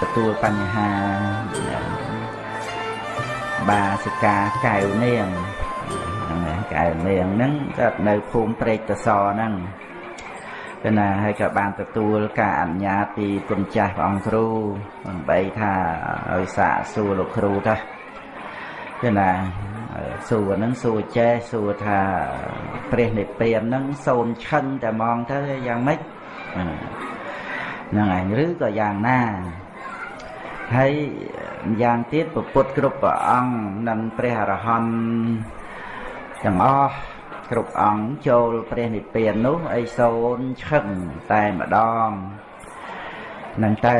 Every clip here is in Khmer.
ទទួលបញ្ហាបាសិកាកែវនាងហ្នឹងហើយកែវនាងហ្នឹងក៏នៅភូមិព្រែកតសហ្នឹងគឺណាហើយក៏បានទទួលការអនុញ្ញាតពីគុណចាស់ព្រះអង្គគ្រូដើម្បីថាឲ្យសាកសួរលោកគ្រូទៅគឺណាសួរហ្នឹងសួរចេះសួរថាព្រះនិព្វានហ្នឹងសូនឈឹងតែมองទៅយ៉ាងម៉េច ហ្នឹងឯងឬក៏យ៉ាងណាហើយយ៉ាងទៀតពុទ្ធគ្រប់ព្រះអង្គនិងព្រះអរហន្តទាំងអស់គ្រប់អង្គចូលព្រះនិព្វាននោះអីសូនឈឹងតែម្ដងនឹងទៅ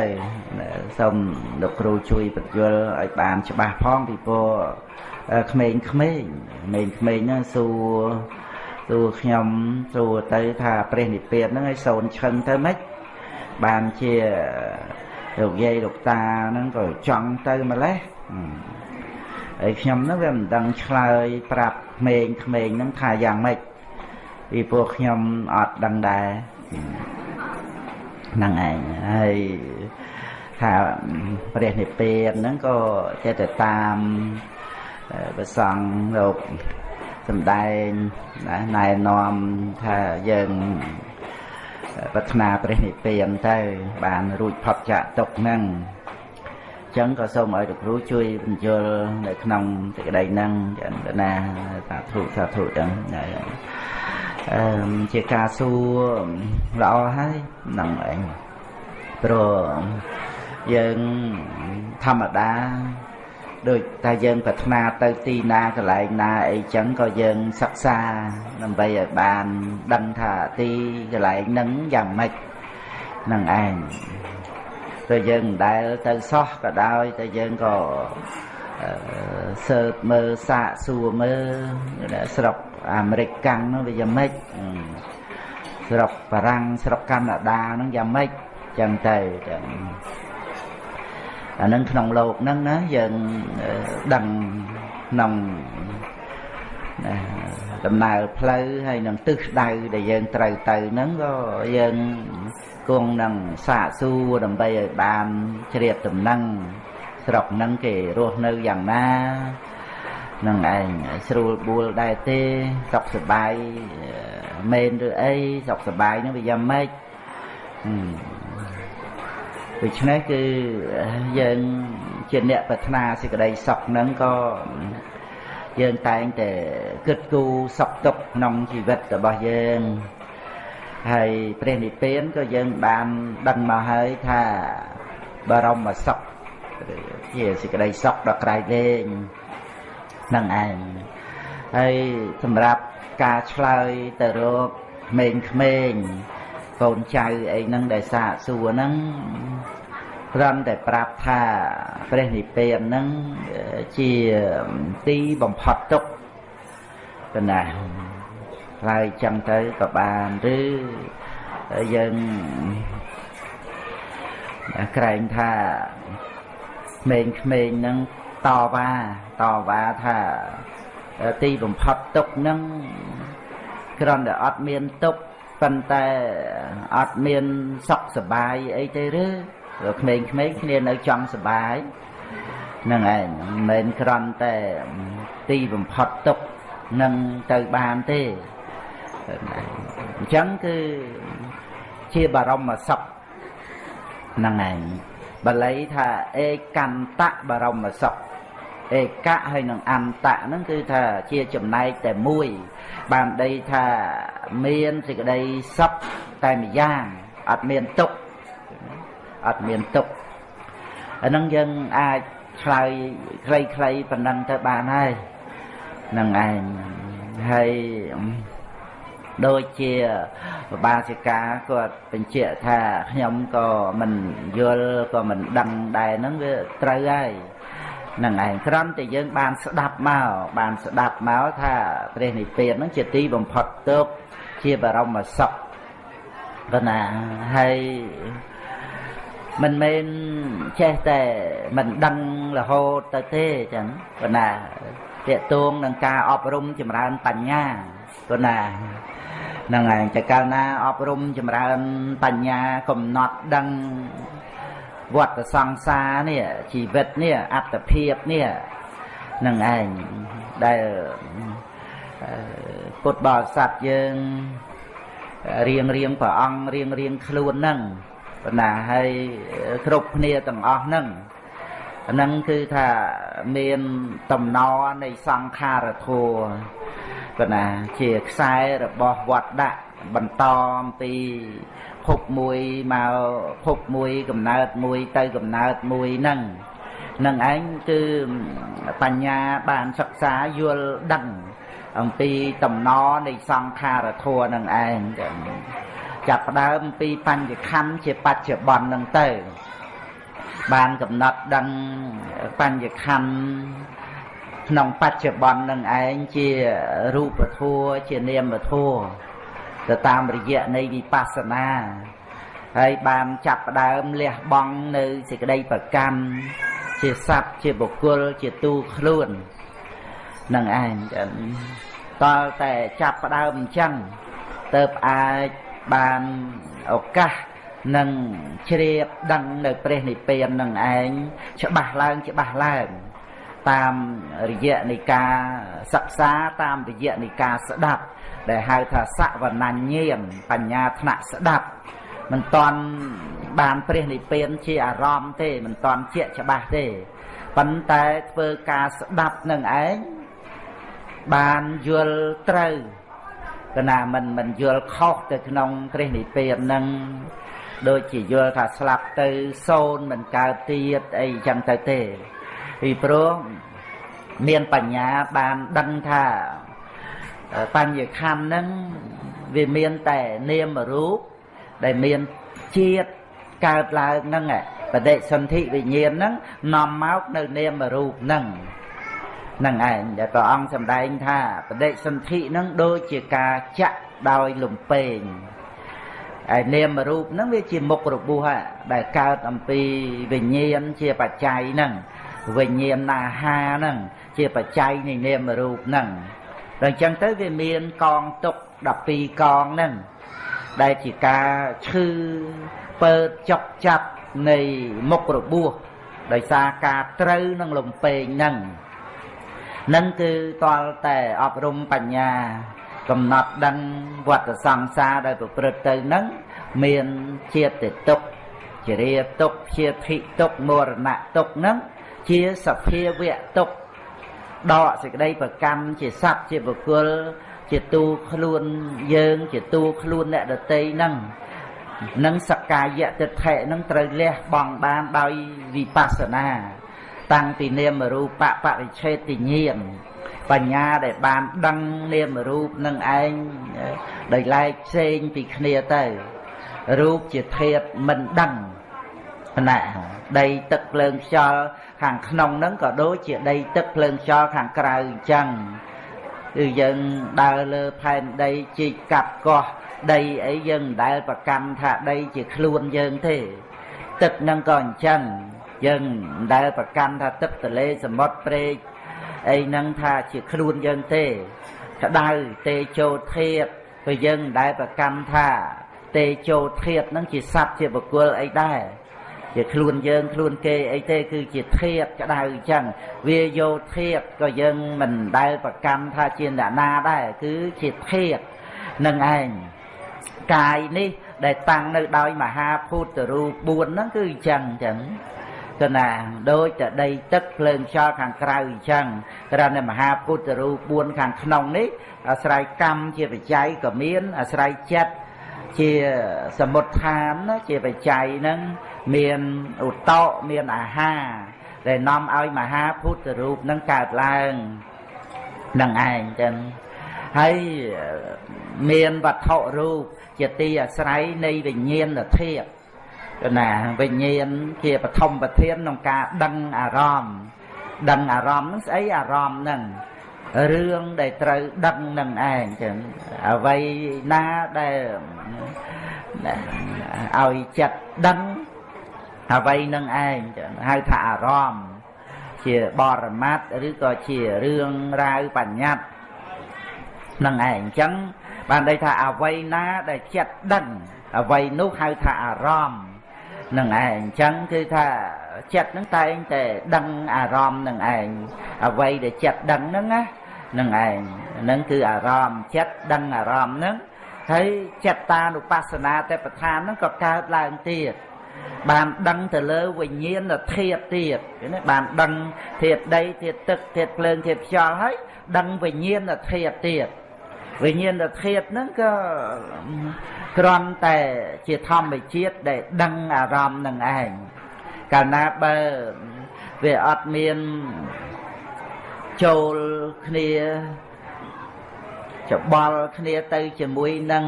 សូមលោកគ្រូជួយបញ្យល់ឲ្យបានច្បាស់ផងពីព្រោះក្មេងក្មេងក្មេងក្មេងហ្នឹងសួរសួរខ្ញុំសួរទៅថាព្រះនិព្វានហ្នឹងឲ្យសូនឈឹងទៅម៉េច បានជាលោកយាយលោកតាហ្នឹងក៏ចង់ទៅម្លេះហើយខ្ញុំហ្នឹងវាមិនដឹងឆ្លើយប្រាប់ក្មេងក្មេងហ្នឹងថាយ៉ាងម៉េចពីព្រោះខ្ញុំអត់ដឹងដែរហ្នឹងឯងហើយថាព្រះនិព្វានហ្នឹងក៏ចេះតែតាមព្រះសង្ឃលោកសំដែងណែនាំថាយើង ប្រាថ្នាព្រះនិព្វានទៅ បានរួចផុតចាកទុកហ្នឹងចឹងក៏សូមឲ្យលោកគ្រូជួយបញ្យល់នៅក្នុងសេចក្តីហ្នឹងចឹងណាសាធុសាធុចឹងអឺជាការសួរល្អហើយហ្នឹងឯងព្រោះយើងធម្មតា ដូចតែយើងប្រាថ្នាទៅទីណាកន្លែងណាអីចឹងក៏យើងសិក្សាដើម្បីឲ្យបានដឹងថាទីកន្លែងហ្នឹងយ៉ាងម៉េចនឹងឯងតែយើងមិនដែលទៅសោះក៏ដោយតែយើងក៏សើបមើលសាកសួរមើលស្រុកអាមេរិកកាំងនោះវាយ៉ាងម៉េចស្រុកបារាំងស្រុកកាណាដាហ្នឹងយ៉ាងម៉េចចឹងទៅចឹង អានឹងក្នុងលោកហ្នឹងណាយើងដឹងក្នុងដំណើរផ្លូវហើយនឹងទិសដៅដែលយើងត្រូវទៅហ្នឹងក៏យើងគង់នឹងសាកសួរដើម្បីឲ្យបានជ្រាបដំណឹងស្រុកហ្នឹងគេរស់នៅយ៉ាងណានឹងឯងស្រួលបួលដែរទេសុខសប្បាយមែនឬអីសុខសប្បាយហ្នឹងវាយ៉ាងម៉េច ដូច្នេះគឺយើងជាអ្នកប្រាថ្នាសេចក្តីសុខហ្នឹងក៏យើងតែងតែគិតគូរសុខទុក្ខក្នុងជីវិតរបស់យើងហើយព្រះនិព្វានក៏យើងបានដឹងមកហើយថាបរមសុខជាសេចក្តីសុខដ៏ក្រៃលែងនឹងឯងហើយសម្រាប់ការឆ្លើយទៅរកក្មេងៗ កូនចៅអីហ្នឹងដែលសាកសួរហ្នឹងគ្រាន់តែប្រាប់ថាព្រះនិព្វានហ្នឹងជាទីបំផុតទុក្ខកណាឆ្លើយចឹងទៅក៏បានឬយើងក្រែងថាក្មេងៗហ្នឹងតវ៉ាតវ៉ាថាទីបំផុតទុកហ្នឹងគ្រាន់តែអត់មានទុក ប៉ុន្តែអត់មានសុខសบายអីទេឬក្មេងៗគ្នានៅចង់សบายហ្នឹងឯងមិនមែនគ្រាន់តែទីបំផុតទុកនឹងទៅបានទេអញ្ចឹងគឺជាបរមសុខហ្នឹងឯងបាលីថាអេកន្តៈបរមសុខឯកៈហើយនឹងអន្តៈហ្នឹងគឺថាជាចំណែកតែមួយ បានដីថា មានសេចក្តីសុខតែម្យ៉ាងអត់មានទុក្ខអត់មានទុក្ខអាហ្នឹងយើងអាចឆ្លើយខ្លីៗប៉ុណ្ណឹងទៅបានហើយនឹងឯងហើយដូចជាបាសិកាគាត់បញ្ជាក់ថាខ្ញុំក៏មិនយល់ក៏មិនដឹងដែរហ្នឹងវាត្រូវហើយនឹងឯងក្រំតែយើងបានស្ដាប់មកបានស្ដាប់មកថាព្រះនិព្វានហ្នឹងជាទីបំផុតទុក ជាបរមសុខប៉ុណ្ណាហើយមិនមែនចេះតែមិនដឹងរហូតទៅទេចឹងប៉ុណ្ណាតកតួងនឹងការអប់រំចម្រើនបញ្ញាប៉ុណ្ណាហ្នឹងឯងតែកាលណាអប់រំចម្រើនបញ្ញាកំណត់ដឹងវត្តសង្សារនេះជីវិតនេះអត្តភាពនេះនឹងឯងដែល ពុទ្ធបរិស័ទយើងរៀងរៀងព្រះអង្គរៀងរៀងខ្លួនហ្នឹងបណ្ណាហើយគ្រប់គ្នាទាំងអស់ហ្នឹងហ្នឹងគឺថាមានតំណនៃសង្ខារធัวបណ្ណាជាខ្សែរបស់វត្តដាក់បន្តអំពីភពមួយមកភពមួយកំណើតមួយទៅកំណើតមួយហ្នឹងនឹងឯងគឺបញ្ញាបានសិក្សាយល់ដឹង អំពីតំណនៃសង្ខារធัวនឹងឯងចាប់ផ្ដើមពីបញ្ញខណ្ឌជាបច្ចុប្បន្ននឹងទៅបានកំណត់ដឹងបញ្ញខណ្ឌក្នុងបច្ចុប្បន្ននឹងឯងជារូបធัวជានាមធัวទៅតាមរយៈនៃវិបស្សនាហើយបានចាប់ផ្ដើមលះបង់នៅសេចក្តីប្រកម្មជាសត្វជាបុគ្គលជាទូខ្លួននឹងឯង តើតែចាប់ផ្ដើមអញ្ចឹងទៅអាចបានឱកាសនឹងជ្រាបដឹងនៅព្រះនិព្វាននឹងឯងច្បាស់ឡើងច្បាស់ឡើងតាមរយៈនៃការសិក្សាតាមរយៈនៃការស្ដាប់ ដែលហៅថាសវណ្ណញាណបញ្ញាថ្នាក់ស្ដាប់មិនតាន់បានព្រះនិព្វានជាអារម្មណ៍ទេមិនតាន់ជាច្បាស់ទេប៉ុន្តែធ្វើការស្ដាប់នឹងឯង បានយល់ត្រូវកណាមិនមិនយល់ខុសទៅក្នុងព្រះនិព្វាននឹងដូចជាយល់ថាស្លាប់ទៅសូន្យមិនកើតទៀតអីចឹងទៅទេពីព្រោះមានបញ្ញាបានដឹងថាបញ្ញខណ្ឌហ្នឹងវាមានតែនាមរូបដែលមានជាតិកើតឡើងហ្នឹងបដិសន្ធិវិញ្ញាណហ្នឹងនាំមកនៅនាមរូបហ្នឹងហ្នឹងឯងដែលព្រះអង្គសម្ដែងថាបដិសន្ធិហ្នឹងដូចជាការចាក់ដោយលំពេងហើយនាមរូបហ្នឹងវាជាមុខរបួសដែលកើតអំពីវិញ្ញាណជាបច្ច័យហ្នឹងវិញ្ញាណអាហារហ្នឹងជាបច្ច័យនៃនាមរូបហ្នឹងដល់អញ្ចឹងទៅវាមានកងទុក12កងហ្នឹងដែលជាការឈឺពើចុកចាប់នៃមុខរបួសដោយសារការត្រូវនឹងលំពេងហ្នឹង នឹងគឺតលតែអប់រំបញ្ញា កំណត់ដឹងវត្តសង្សារដែលប្រព្រឹត្តទៅនឹងមានជាតិទុកជារាទុកជាធិទុកមរណៈទុកនឹងជាសភាវៈទុកដកសេចក្តីប្រកម្មជាសត្វជាបុគ្គលជាទូខ្លួនយើង ជាទូខ្លួនអ្នកដតីនឹងនឹងសកាយៈទិដ្ឋិនឹងត្រូវលះបង់បានដោយវិបស្សនា តាំងពីនាមរូបបរិឆេទញ្ញាណបញ្ញាដែលបានដឹងនាមរូបនឹងឯងដោយឡែកផ្សេងពីគ្នាទៅ រូបជាធាតមិនដឹងណាដីទឹកភ្លើងខ្យល់ខាងក្នុងហ្នឹងក៏ដូចជាដីទឹកភ្លើងខ្យល់ខាងក្រៅអញ្ចឹងគឺយើងដើរលើផែនដីជីកកាប់កោះដីអីយើងមិនដែលប្រកាន់ថាដីជាខ្លួនយើងទេ ទឹកហ្នឹងក៏អញ្ចឹង យើងមិនដែលប្រកាន់ថាទឹកទលេសមុទ្រព្រែកអីហ្នឹងថាជាខ្លួនយើងទេក្តៅទេជោធាតក៏យើងមិនដែលប្រកាន់ថាទេជោធាតហ្នឹងជាសត្វជាបុគ្គលអីដែរជាខ្លួនយើងខ្លួនគេអីទេគឺជាធាតក្តៅអញ្ចឹងវាយោធាតក៏យើងមិនដែលប្រកម្មថាជាអ្នកណាដែរគឺជាធាតនឹងឯងកាយនេះដែលតាំងនៅដោយមហាភូតរូប4ហ្នឹងគឺអញ្ចឹងអញ្ចឹង ទៅណាដូចតែដីទឹកភ្លើងខ្យល់ខាងក្រៅអញ្ចឹងក្រៅនៅមហាពុទ្ធរូប4ខាងក្នុងនេះអាស្រ័យកម្មជាបច្ច័យក៏មានអាស្រ័យចិត្តជាសមុទ្ឋានជាបច្ច័យហ្នឹងមានឧតោមានអាហារដែលនាំឲ្យមហាពុទ្ធរូបនឹងកើតឡើងនឹងឯងចឹងហើយមានវត្ថុរូបជាទីអាស្រ័យនៃវិញ្ញាណធាតុ ណាវិញ្ញាណជាបឋមប្រធានក្នុងការដឹងអារម្មណ៍ដឹងអារម្មណ៍ហ្នឹងស្អីអារម្មណ៍ហ្នឹងរឿងដែលត្រូវដឹងនឹងឯងចឹងអ្វីណាដែលឲ្យចិត្តដឹងអ្វីនឹងឯងចឹងហៅថាអារម្មណ៍ជាបរមត្តឬក៏ជារឿងរ៉ាវបញ្ញត្តិនឹងឯងអញ្ចឹងបានន័យថាអវ័យណាដែលចិត្តដឹងអវ័យនោះហៅថាអារម្មណ៍ នឹងឯងអញ្ចឹងគឺថាចិត្តនឹងតែងតែដឹងអារម្មណ៍នឹងឯងអ្វីដែលចិត្តដឹងហ្នឹងណានឹងឯងហ្នឹងគឺអារម្មណ៍ចិត្តដឹងអារម្មណ៍ហ្នឹងហើយចិត្តតានុបស្សនាតែប្រធានហ្នឹងក៏កើតឡើងទៀតបានដឹងទៅលើវិញ្ញាណធាតុទៀតណាបានដឹងធាតុដីធាតុទឹកធាតុភ្លើងធាតុខ្យល់ហើយដឹងវិញ្ញាណធាតុទៀត វិញ្ញាណធាតុហ្នឹងក៏គ្រាន់តែជាធម្មជាតិដែលដឹងអារម្មណ៍នឹងឯងកាលណាបើវាអត់មានចូលគ្នាច្បល់គ្នាទៅជាមួយនឹង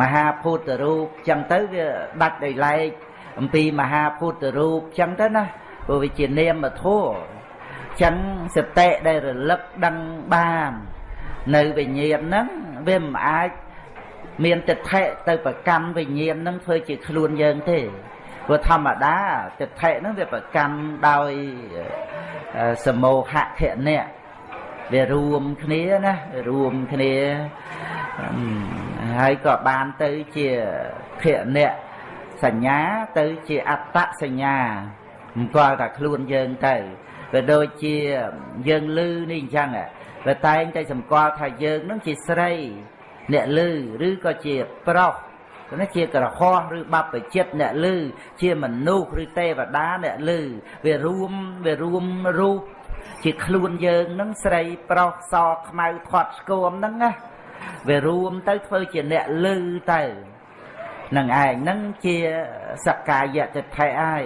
មហាភូតរូបចឹងទៅវាដាច់ដោយឡែកអំពីមហាភូតរូបចឹងទៅណាព្រោះវាជានាមធម៌ចឹងសតិដែលរលឹកដឹងបាន នៅវិញ្ញាណហ្នឹងវាមិនអាចមានទិដ្ឋិទៅប្រកម្មវិញ្ញាណហ្នឹងធ្វើជាខ្លួនយើងទេព្រោះធម្មតាទិដ្ឋិហ្នឹងវាប្រកម្មដោយសមោហៈធនៈវារួមគ្នាណារួមគ្នាហើយក៏បានទៅជាធនៈសញ្ញាទៅជាអត្តសញ្ញាមិនគាល់តែខ្លួនយើងទៅវាដូចជាយើងលឺនេះអញ្ចឹង វាតែងតែសម្គាល់ថាយើងនឹងជាស្រី អ្នកលឺឬក៏ជាប្រុសណាជាក្រហោះឬបព្វជិតអ្នកលឺជាមនុស្សឬទេវតាអ្នកលឺវារួមវារួមរូបជាខ្លួនយើងនឹងស្រីប្រុសសខ្មៅខាត់ស្គមហ្នឹងណាវារួមទៅធ្វើជាអ្នកលឺទៅនឹងឯងហ្នឹងជាសក្កាយតិដ្ឋិហើយ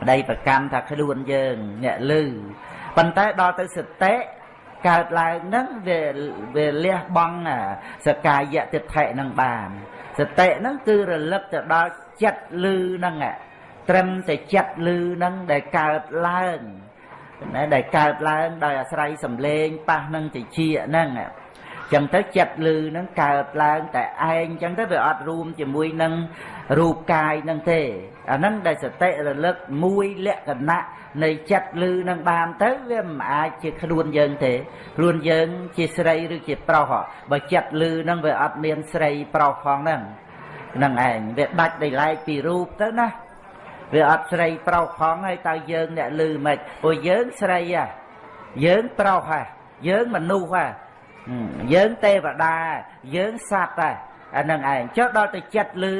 ប្តីប្រកម្មថាខ្លួនយើងអ្នកលឺប៉ុន្តែដល់ទៅសតិ កើតឡើងហ្នឹងវាវាលះបង់សកាយតិដ្ឋិនឹងបានសតិហ្នឹងគឺរលឹកទៅដល់ចិត្តលឺហ្នឹងត្រឹមតែចិត្តលឺហ្នឹងដែលកើតឡើងណាដែលកើតឡើងដោយអាស្រ័យសម្លេងប៉ះនឹងតិចហ្នឹង ចឹងទៅចិត្តលឺហ្នឹងកើតឡើងតែឯងចឹងទៅវាអត់រួមជាមួយនឹងរូបកាយហ្នឹងទេអាហ្នឹងដែលសតិរលឹកមួយលក្ខណៈនៃចិត្តលឺនឹងបានទៅវាមិនអាចជាខ្លួនយើងទេខ្លួនយើងជាស្រីឬជាប្រុសបើចិត្តលឺនឹងវាអត់មានស្រីប្រុសផងហ្នឹងហ្នឹងឯងវាដាច់ដោយឡែកពីរូបទៅណាវាអត់ស្រីប្រុសផងហើយតើយើងអ្នកលឺមិនព្រោះយើងស្រីហ่ะយើងប្រុសហ่ะយើងមនុស្សហ่ะ យើងទេវតាយើងសត្វហ่ะអានឹងឯងចុះដល់ទៅចិត្តលឺ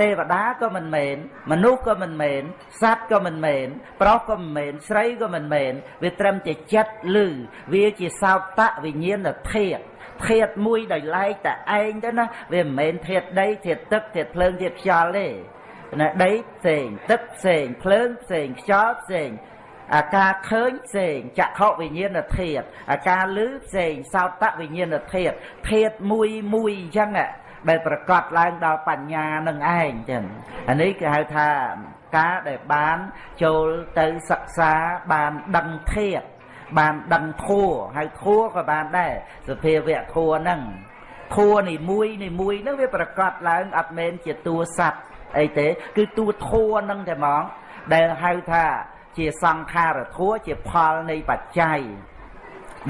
ទេវតាក៏មិនមែនមនុស្សក៏មិនមែនសត្វក៏មិនមែនប្រុសក៏មិនមែនស្រីក៏មិនមែនវាត្រឹមតែចិត្តលឺវាជាសោតៈវិញ្ញាណធាតុធាតុមួយដោយឡែកតែឯងទៅណាវាមិនមែនធាតុដីធាតុទឹកធាតុភ្លើងធាតុខ្យល់ទេណាដីផ្សេងទឹកផ្សេងភ្លើងផ្សេងខ្យល់ផ្សេង អាការឃើញផ្សេងចក្ខុវិញ្ញាណធាតុអាការឮផ្សេងសោតៈវិញ្ញាណធាតុធាតុមួយមួយអញ្ចឹងដែលប្រកាសឡើងដល់បញ្ញានឹងឯងចឹងអានេះគេហៅថាការដែលបានចូលទៅសិក្សាបានដឹងធាតុបានដឹងធัวហើយធัวក៏បានដែរសភាវៈធัวហ្នឹងធัวនីមួយនីមួយហ្នឹងវាប្រកាសឡើងអត់មែនជាតួសัตว์អីទេ គឺតួធัวហ្នឹងតែហ្មងដែលហៅថា ជាសង្ខារធัวជាផលនៃបច្ច័យ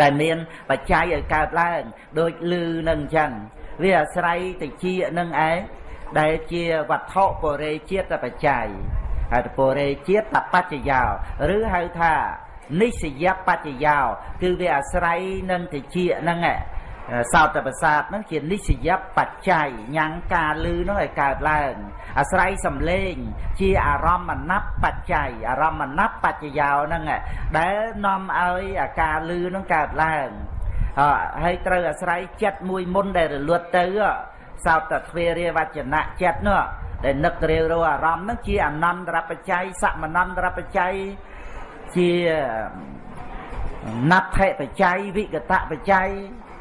ដែលមានបច្ច័យឲ្យកើតឡើងដូចលឺនឹងអញ្ចឹងវាអាស្រ័យតិចនឹងឯងដែលជាវត្ថុពរេជាតិបច្ច័យហើយពរេជាតិបច្ចយោឬហៅថានិស្សយបច្ចយោគឺវាអាស្រ័យនឹងតិចហ្នឹង សោតប្រសាទហ្នឹងជានិស្សយបច្ច័យញ៉ាំងការលឺហ្នឹងឲ្យកើតឡើង អាស្រ័យសំឡេង ជាអារម្មណ៍ណបបច្ច័យអារម្មណ៍ណបបច្ចយោហ្នឹងដែលនាំឲ្យអាការលឺហ្នឹងកើតឡើងហើយត្រូវអាស្រ័យចិត្តមួយមុនដែលរលត់ទៅសោតទ្វេរាវចនៈចិត្តនោះដែលនឹករាវរអារម្មណ៍ហ្នឹងជាអនន្តរបច្ច័យសមនន្តរបច្ច័យជាណដ្ឋិបច្ច័យវិកតបច្ច័យ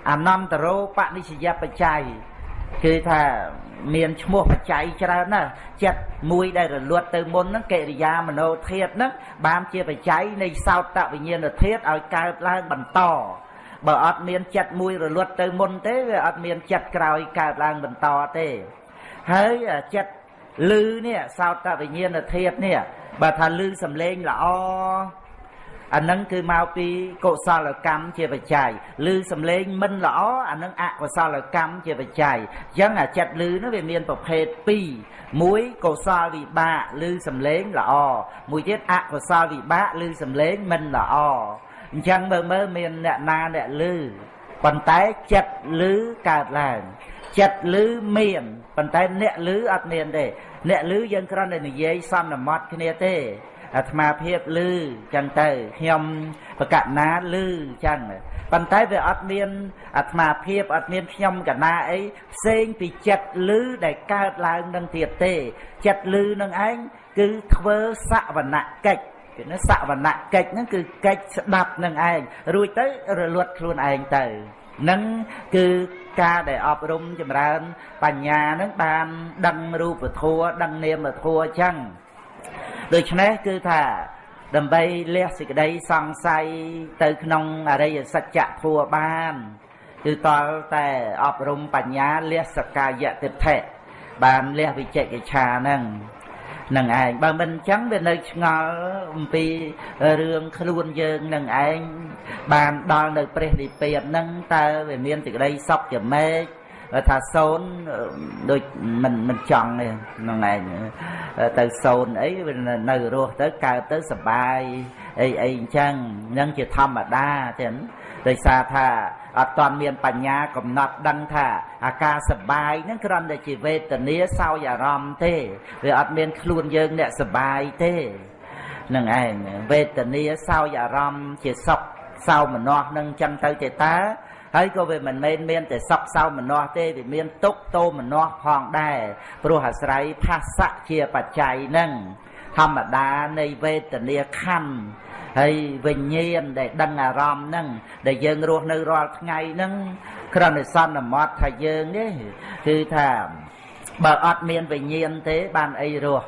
អនន្តរោបនិស្សយបច្ច័យគឺថាមានឈ្មោះបច្ច័យច្រើនណាស់ចិត្តមួយដែលរលត់ទៅមុនហ្នឹងកិរិយាមโนធាតហ្នឹងបានជាបច្ច័យនៃសោតវិញ្ញាណធាតឲ្យកើតឡើងបន្តបើអត់មានចិត្តមួយរលត់ទៅមុនទេវាអត់មានចិត្តក្រោយកើតឡើងបន្តទេហើយចិត្តលឺនេះសោតវិញ្ញាណធាតនេះបើថាលឺសំឡេងល្អ អានឹងគឺមកពីកុសលកម្មជាបច្ច័យឬសំឡេងមិនល្អអានឹងអកុសលកម្មជាបច្ច័យអញ្ចឹងអាចិត្តឮនោះវាមានប្រភេទ2មួយកុសលវិបាកឬសំឡេងល្អមួយទៀតអកុសលវិបាកឬសំឡេងមិនល្អអញ្ចឹងមើលមើលមានអ្នកណាអ្នកឮប៉ុន្តែចិត្តឮកើតឡើងចិត្តឮមានប៉ុន្តែអ្នកឮអត់មានទេអ្នកឮយើងគ្រាន់តែនិយាយសំណមត់គ្នាទេ អាត្មាភាពឮចឹងទៅខ្ញុំបកណាឮចឹងប៉ុន្តែវាអត់មានអាត្មាភាពអត់មានខ្ញុំកណាអីផ្សេងពីចិត្តឮដែលកើតឡើងនឹងទៀតទេ ចិត្តឮនឹងឯងគឺធ្វើសវនកិច្ចគឺសវនកិច្ចហ្នឹងគឺកិច្ចស្ដាប់នឹងឯងរួចទៅរលត់ខ្លួនឯងទៅនឹងគឺការដែលអប់រំចម្រើន បញ្ញានឹងបាន ដឹងរូបធម៌ដឹងនាមធម៌អញ្ចឹង ដូច្នេះគឺថាដើម្បីលះសេចក្តីសង្ស័យទៅក្នុងអរិយសច្ចធម៌បានគឺតលតែអប់រំបញ្ញាលះសកាយតិដ្ឋិបានលះវិជកិច្ឆាហ្នឹងនឹងឯងបើមិនអញ្ចឹងវានៅឆ្ងល់អំពីរឿងខ្លួនយើងនឹងឯងបានដល់នៅព្រះនិព្វានហ្នឹងតើវាមានសេចក្តីសុខជាម៉េច ថាសូនដូចមិនមិនចង់ទេហ្នឹងឯងទៅសូនអីនៅរស់ទៅកើតទៅសបាយអីអីអញ្ចឹងហ្នឹងជាធម្មតាទេដោយសារថាអត់តាន់មានបញ្ញាកំណត់ដឹងថាអាការសបាយហ្នឹងគ្រាន់តែជាវេទនាសោយអារម្មណ៍ទេវាអត់មានខ្លួនយើងអ្នកសបាយទេនឹងឯងវេទនាសោយអារម្មណ៍ជាសុខសោមនស្សនឹងចឹងទៅទេតា ហើយក៏វាមិនមែនមានតែសក់សៅមនាស់ទេវាមានទុកតោមនាស់ផងដែរព្រោះអាស្រ័យផាសៈជាបច្ច័យនឹងធម្មតានៃវេទនាខណ្ឌហើយវិញ្ញាណដែលដឹងអារម្មណ៍ហ្នឹងដែលយើងរស់នៅរាល់ថ្ងៃហ្នឹងគ្រាន់តែសន្មត់ថាយើងនេះគឺថាបើអត់មានវិញ្ញាណទេបានអីរស់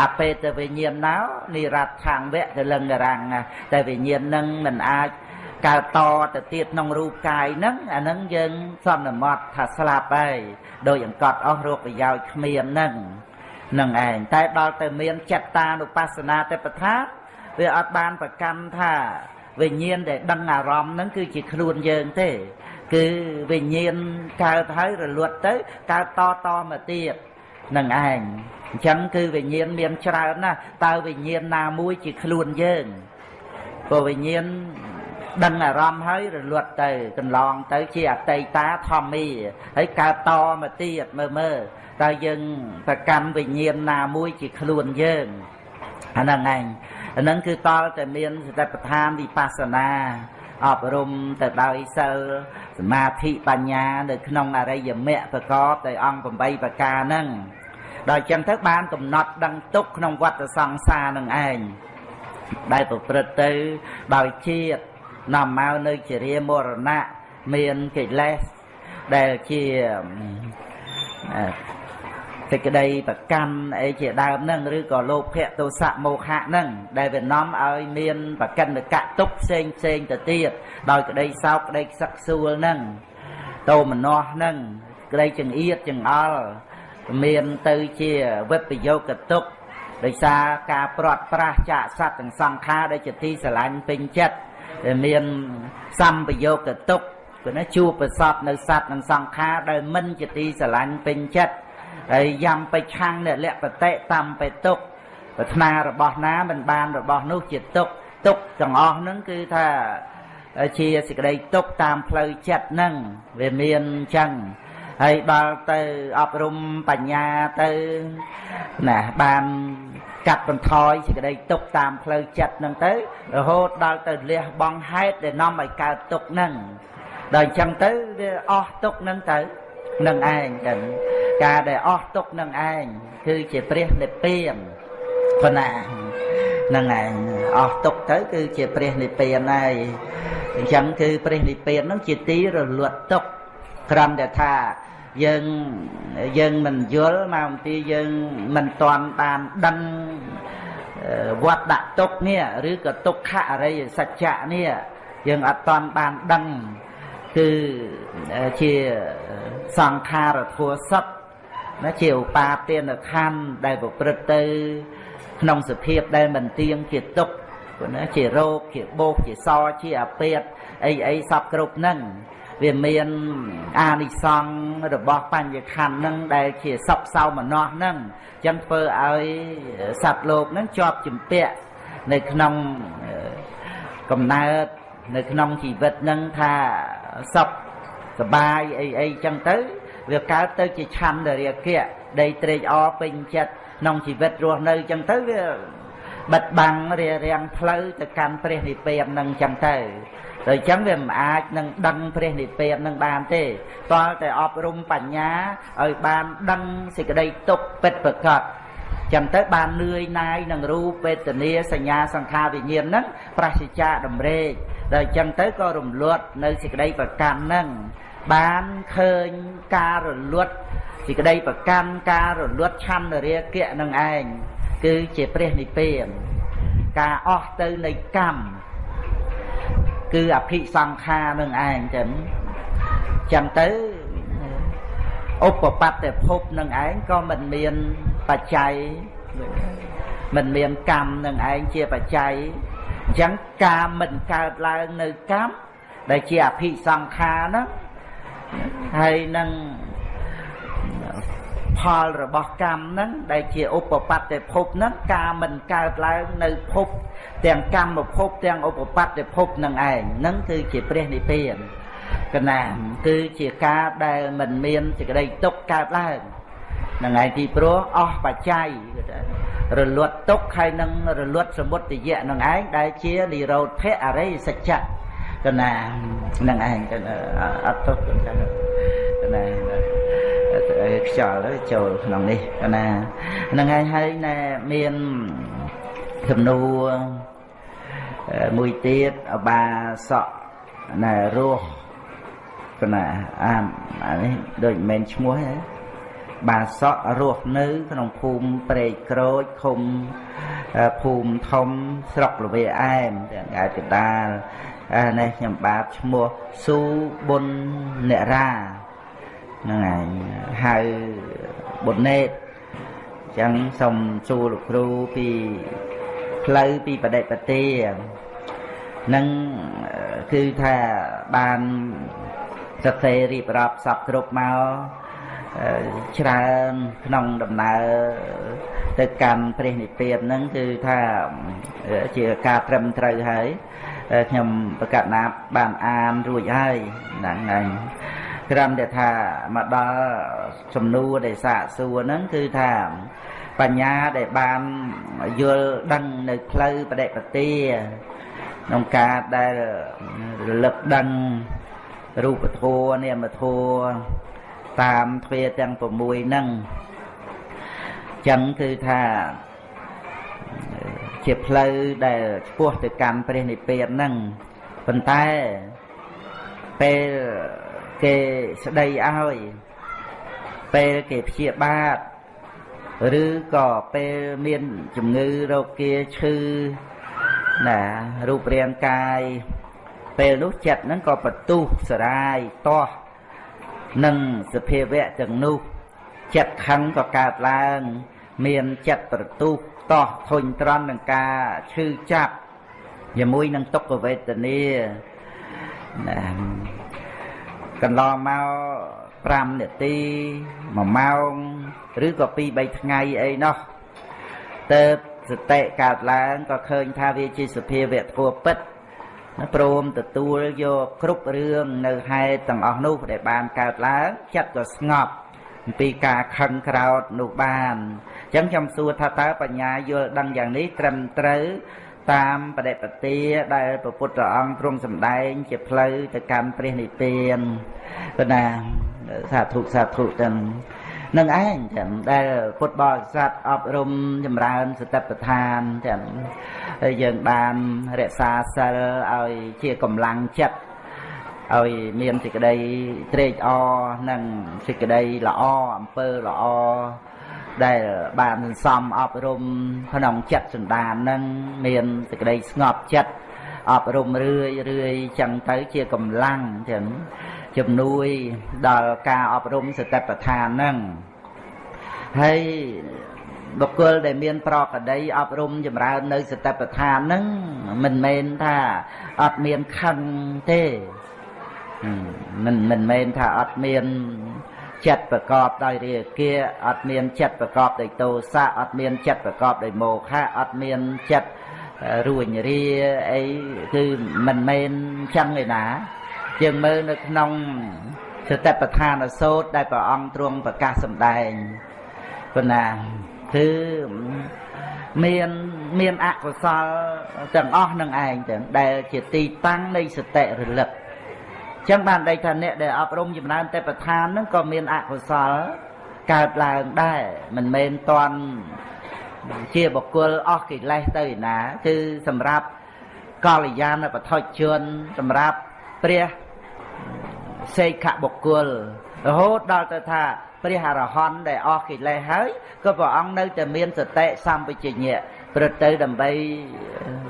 អបេតវិញ្ញាណណោនិរដ្ឋាំងវៈកលឹងរាំងតែវិញ្ញាណនឹងមិនអាច កើតតទៅទៀតក្នុងរូបកាយហ្នឹងអាហ្នឹងយើងសន្មត់ថាស្លាប់ហើយដោយអង្កត់អស់រោគប្រយោជន៍គ្មានហ្នឹងនឹងឯងតែដល់ទៅមានចិត្តតានុបស្សនាទេពថាវាអត់បានប្រកាន់ថាវិញ្ញាណដែលដឹងអារម្មណ៍ហ្នឹងគឺជាខ្លួនយើងទេ គឺវិញ្ញាណកើតហើយរលត់ទៅកើតតតមកទៀតនឹងឯងអញ្ចឹងគឺវិញ្ញាណមានច្រើនណាស់តើវិញ្ញាណណាមួយជាខ្លួនយើងព្រោះវិញ្ញាណ ដឹងអារម្មណ៍ហើយរលត់ទៅកន្លងទៅជាអតីតាធម្មីហើយកើតតមកទៀតមើលមើលតើយើងប្រកម្មវិញ្ញាណណាមួយជាខ្លួនយើងអាហ្នឹងឯងអាហ្នឹងគឺតលតែមានសតិប្បដ្ឋានវិបស្សនាអប់រំទៅដោយសិលសមាធិបញ្ញានៅក្នុងអរិយមគ្គប្រកបដោយអង្គ8ប្រការហ្នឹងដល់ចឹងទៅបានកំណត់ដឹងទុកក្នុងវដ្តសង្សារនឹងឯងដែលប្រព្រឹត្តទៅដោយជាតិ នាំមកនៅជារាមរណៈមានកិលេសដែលជាសេចក្តីប្រកម្មអីជាដើមហ្នឹងឬក៏លោភៈទោសៈមោហៈហ្នឹងដែលវានាំឲ្យមានបកិនកៈទុកផ្សេងផ្សេងទៅទៀតដោយក្តីសោកក្តីខ្សឹកខ្សួលហ្នឹងតោមនោះហ្នឹងក្តីចង្អៀតចង្អល់មានទៅជាវិបយោគទុកដោយសារការព្រាត់ប្រាសចាកសត្វទាំងសង្ខារដែលជាទីស្រឡាញ់ពេញចិត្ត ដែលមានសម្បយោគទុកគឺណាជួបប្រសពនៅសត្វនិងសង្ខារដែលមិនជាទីស្រឡាញ់ពេញចិត្តហើយយ៉ាំបិឆាំងអ្នកលក្ខតិតាមបេទុកប្រាថ្នារបស់ណាមិនបានរបស់នោះជាទុកទុកទាំងអស់ហ្នឹងគឺថាជាសេចក្តីទុកតាមផ្លូវចិត្តហ្នឹងវាមានអញ្ចឹងហើយដល់ទៅអប់រំបញ្ញាទៅណាបាន កាត់បន្ថយសេចក្តីទុកតាមផ្លូវចិត្តហ្នឹងទៅរហូតដល់ទៅលះបង់ហេតុដែលនាំឲ្យកើតទុកហ្នឹងដល់អញ្ចឹងទៅវាអស់ទុកហ្នឹងទៅនឹងឯងចឹងការដែលអស់ទុកនឹងឯងគឺជាព្រះនិព្វានប៉ុណ្ណានឹងឯងអស់ទុកទៅគឺជាព្រះនិព្វានហើយអញ្ចឹងគឺព្រះនិព្វានហ្នឹងជាទីរលត់ទុកក្រំតែថា យើងយើងមិនយល់មកអំពីយើងមិនតាន់បានដឹងវត្តដាក់ទុកនេះឬក៏ទុក្ខអរិយសច្ចៈនេះយើងអត់តាន់បានដឹងគឺជាសង្ខារធัวសពណាជាឧបាទានខណ្ឌដែលប្រព្រឹត្តទៅ ក្នុងសភាពដែលមិនទៀងជាទុកព្រោះណាជារោគជាបោកជាសជាអាពាតអីអីសពគ្រប់ហ្នឹង វាមានអានិសង្ឃរបស់បញ្ញខណ្ឌហ្នឹងដែលជាសពសោមនស្សហ្នឹងអញ្ចឹងធ្វើឲ្យសត្វលោកហ្នឹងជាប់ជំពាក់នៅក្នុងកំណើតនៅក្នុងជីវិតហ្នឹងថាសុខសបាយអីអីចឹងទៅវាកើតទៅជាឆន្ទរាគៈដីត្រេកអរពេញចិត្តក្នុងជីវិតរស់នៅចឹងទៅវាបិទបាំងរារាំងផ្លូវទៅកាន់ព្រះនិព្វាននឹងចឹងទៅ ដោយចឹងវាមិនអាចនឹងដឹងព្រះនិព្វាននឹងបានទេតើតែអប់រំបញ្ញាឲ្យបានដឹងសេចក្តីទុក្ខពិតប្រកបចឹងទៅបាននឿយណាយនឹងរូបវេទនាសញ្ញាសង្ខារវិញ្ញាណហ្នឹងប្រសិជ្ជៈតម្រេកដល់ចឹងទៅក៏រំលត់នៅសេចក្តីប្រកាន់ហ្នឹងបានឃើញការរលត់សេចក្តីប្រកាន់ការរលត់ឆន្ទរាគៈនឹងឯងគឺជាព្រះនិព្វានការអស់ទៅនៃកម្ម គឺអភិសង្ខារនឹងឯងចឹងចឹងទៅឧបបត្តិភពនឹងឯងក៏មិនមានបច្ច័យមិនមានកម្មនឹងឯងជាបច្ច័យអញ្ចឹងការមិនកើតឡើងនៅកម្មដែលជាអភិសង្ខារហ្នឹងហើយនឹងផលរបស់កម្មហ្នឹងដែលជាឧបបត្តិភពហ្នឹងការមិនកើតឡើងនៅភព ទាំងកម្មភពទាំងឧបបត្តិភពនឹងឯងហ្នឹងគឺជាព្រះនិព្វានកណាគឺជាការដែលមិនមានសេចក្តីទុកកើតឡើងនឹងឯងទីព្រោះអស់បច្ច័យរលត់ទុកហើយនឹងរលត់សមុទយៈនឹងឯងដែលជានិរោធៈអរិយសច្ចៈកណានឹងឯងអត់ទុកកណាខ្យល់ចូលក្នុងនេះកណានឹងឯងហើយណែមានសំណួរ មួយទៀតអបាសក់ណែរស់កណាអាអានេះដូចមិនមែនឈ្មោះទេបាសក់រស់នៅ ក្នុងភូមិព្រែកក្រូចឃុំភូមិធំស្រុកលវេអែមទាំងឯកដាលអានេះខ្ញុំបាទឈ្មោះស៊ូប៊ុននេរាហ្នឹងឯងហៅប៊ុនណេតអញ្ចឹងសូមសួរលោកគ្រូពី ផ្លូវពីបដិបទានឹងគឺថាបានសរសេររៀបរាប់សពគ្រប់មកច្រើនក្នុងដំណើរទៅកាន់ព្រះនិព្វានហ្នឹងគឺថាជាការត្រឹមត្រូវហើយខ្ញុំប្រកាសណាបានអានរួចហើយហ្នឹងហើយគ្រាន់តែថាមកដល់សំណួរដែលសាកសួរហ្នឹងគឺថា បញ្ញាដែលបានយល់ដឹងនៅផ្លូវបដិបទាក្នុងការដែលរលឹកដឹងរូបធម៌នាមធម៌តាមទ្វាទាំង6ហ្នឹងចឹងគឺថាជាផ្លូវដែលឆ្ពោះទៅកាន់ព្រះនិព្វានហ្នឹងប៉ុន្តែពេលគេស្ដីឲ្យពេលគេព្យាបាទ ឬក៏ពេលមានជំងឺរោគាឈឺណារូបរាងកាយពេលនោះចិត្តហ្នឹងក៏បន្ទុះសរាយតោះនឹងសភាវៈទាំងនោះចិត្តខឹងក៏កើតឡើង មានចិត្តប្រទុះតោះធុញត្រន់នឹងការឈឺចាប់ជាមួយនឹងទុក្ខវេទនាណាកន្លងមក 5នាទី1ម៉ោងឬក៏2 3ថ្ងៃអីនោះទៅសតិកើតឡើងក៏ឃើញថាវាជាសភាវៈធัวពិតព្រមទទួលយកគ្រប់រឿងនៅហេតុទាំងអស់នោះដែលបានកើតឡើងចិត្តក៏ស្ងប់អំពីការខឹងក្រោតនោះបានអញ្ចឹងខ្ញុំសួរថាតើបញ្ញាយល់ដឹងយ៉ាងនេះត្រឹមត្រូវតាមបដិបទាដែលព្រះពុទ្ធអង្គទ្រង់សម្ដែង ជាផ្លូវទៅកាន់ព្រះនិព្វានប៉ុណ្ណា សាធុសាធុទាំងនឹងឯងចឹងដែលពុទ្ធបរិស័ទអប់រំចម្រើនសតិប្បដ្ឋានចឹងហើយយើងបានរក្សាសិលឲ្យជាកម្លាំងចិត្តឲ្យមានសេចក្តីត្រេកអរនិងសេចក្តីល្អអំពើល្អដែលបានសន្សំអប់រំក្នុងចិត្តសន្តាននឹងមានសេចក្តីស្ងប់ចិត្តអប់រំរឿយរឿយចឹងទៅជាកម្លាំងចឹង ជំនួយដល់ការអប់រំសតិប្បដ្ឋានហ្នឹងហើយបុគ្គលដែលមានប្រកដីអប់រំចម្រើននៅសតិប្បដ្ឋានហ្នឹងមិនមែនថាអត់មានខឹងទេមិនមិនមែនថាអត់មានចិត្តប្រកបដោយរាគាអត់មានចិត្តប្រកបដោយទោសៈអត់មានចិត្តប្រកបដោយមោហៈអត់មានចិត្តរួញរាអីគឺមិនមែនចឹងឯណា យើងមើលនៅក្នុងសតិប្បដ្ឋានសូត្រដែលព្រះអង្គទ្រង់ប្រកាសសម្ដែងប៉ុណ្ណាគឺមានមានអកុសលទាំងអស់នឹងឯងទាំងដែលជាទីតាំងនៃសតិរលឹកចឹងបានដេកថាអ្នកដែលអប់រំចំណានទេពឋានហ្នឹងក៏មានអកុសលកើតឡើងដែរមិនមែនតន់ជាបុគ្គលអស់កិលេសទៅឯណា គឺសម្រាប់កល្យាណបឋិជនសម្រាប់ព្រះ សេខបុគ្គលរហូតដល់ទៅថាព្រះអរហន្តដែលអស់កិលេសហើយក៏ព្រះអង្គនៅតែមានសតិសម្បជញ្ញៈព្រឹកទៅដើម្បី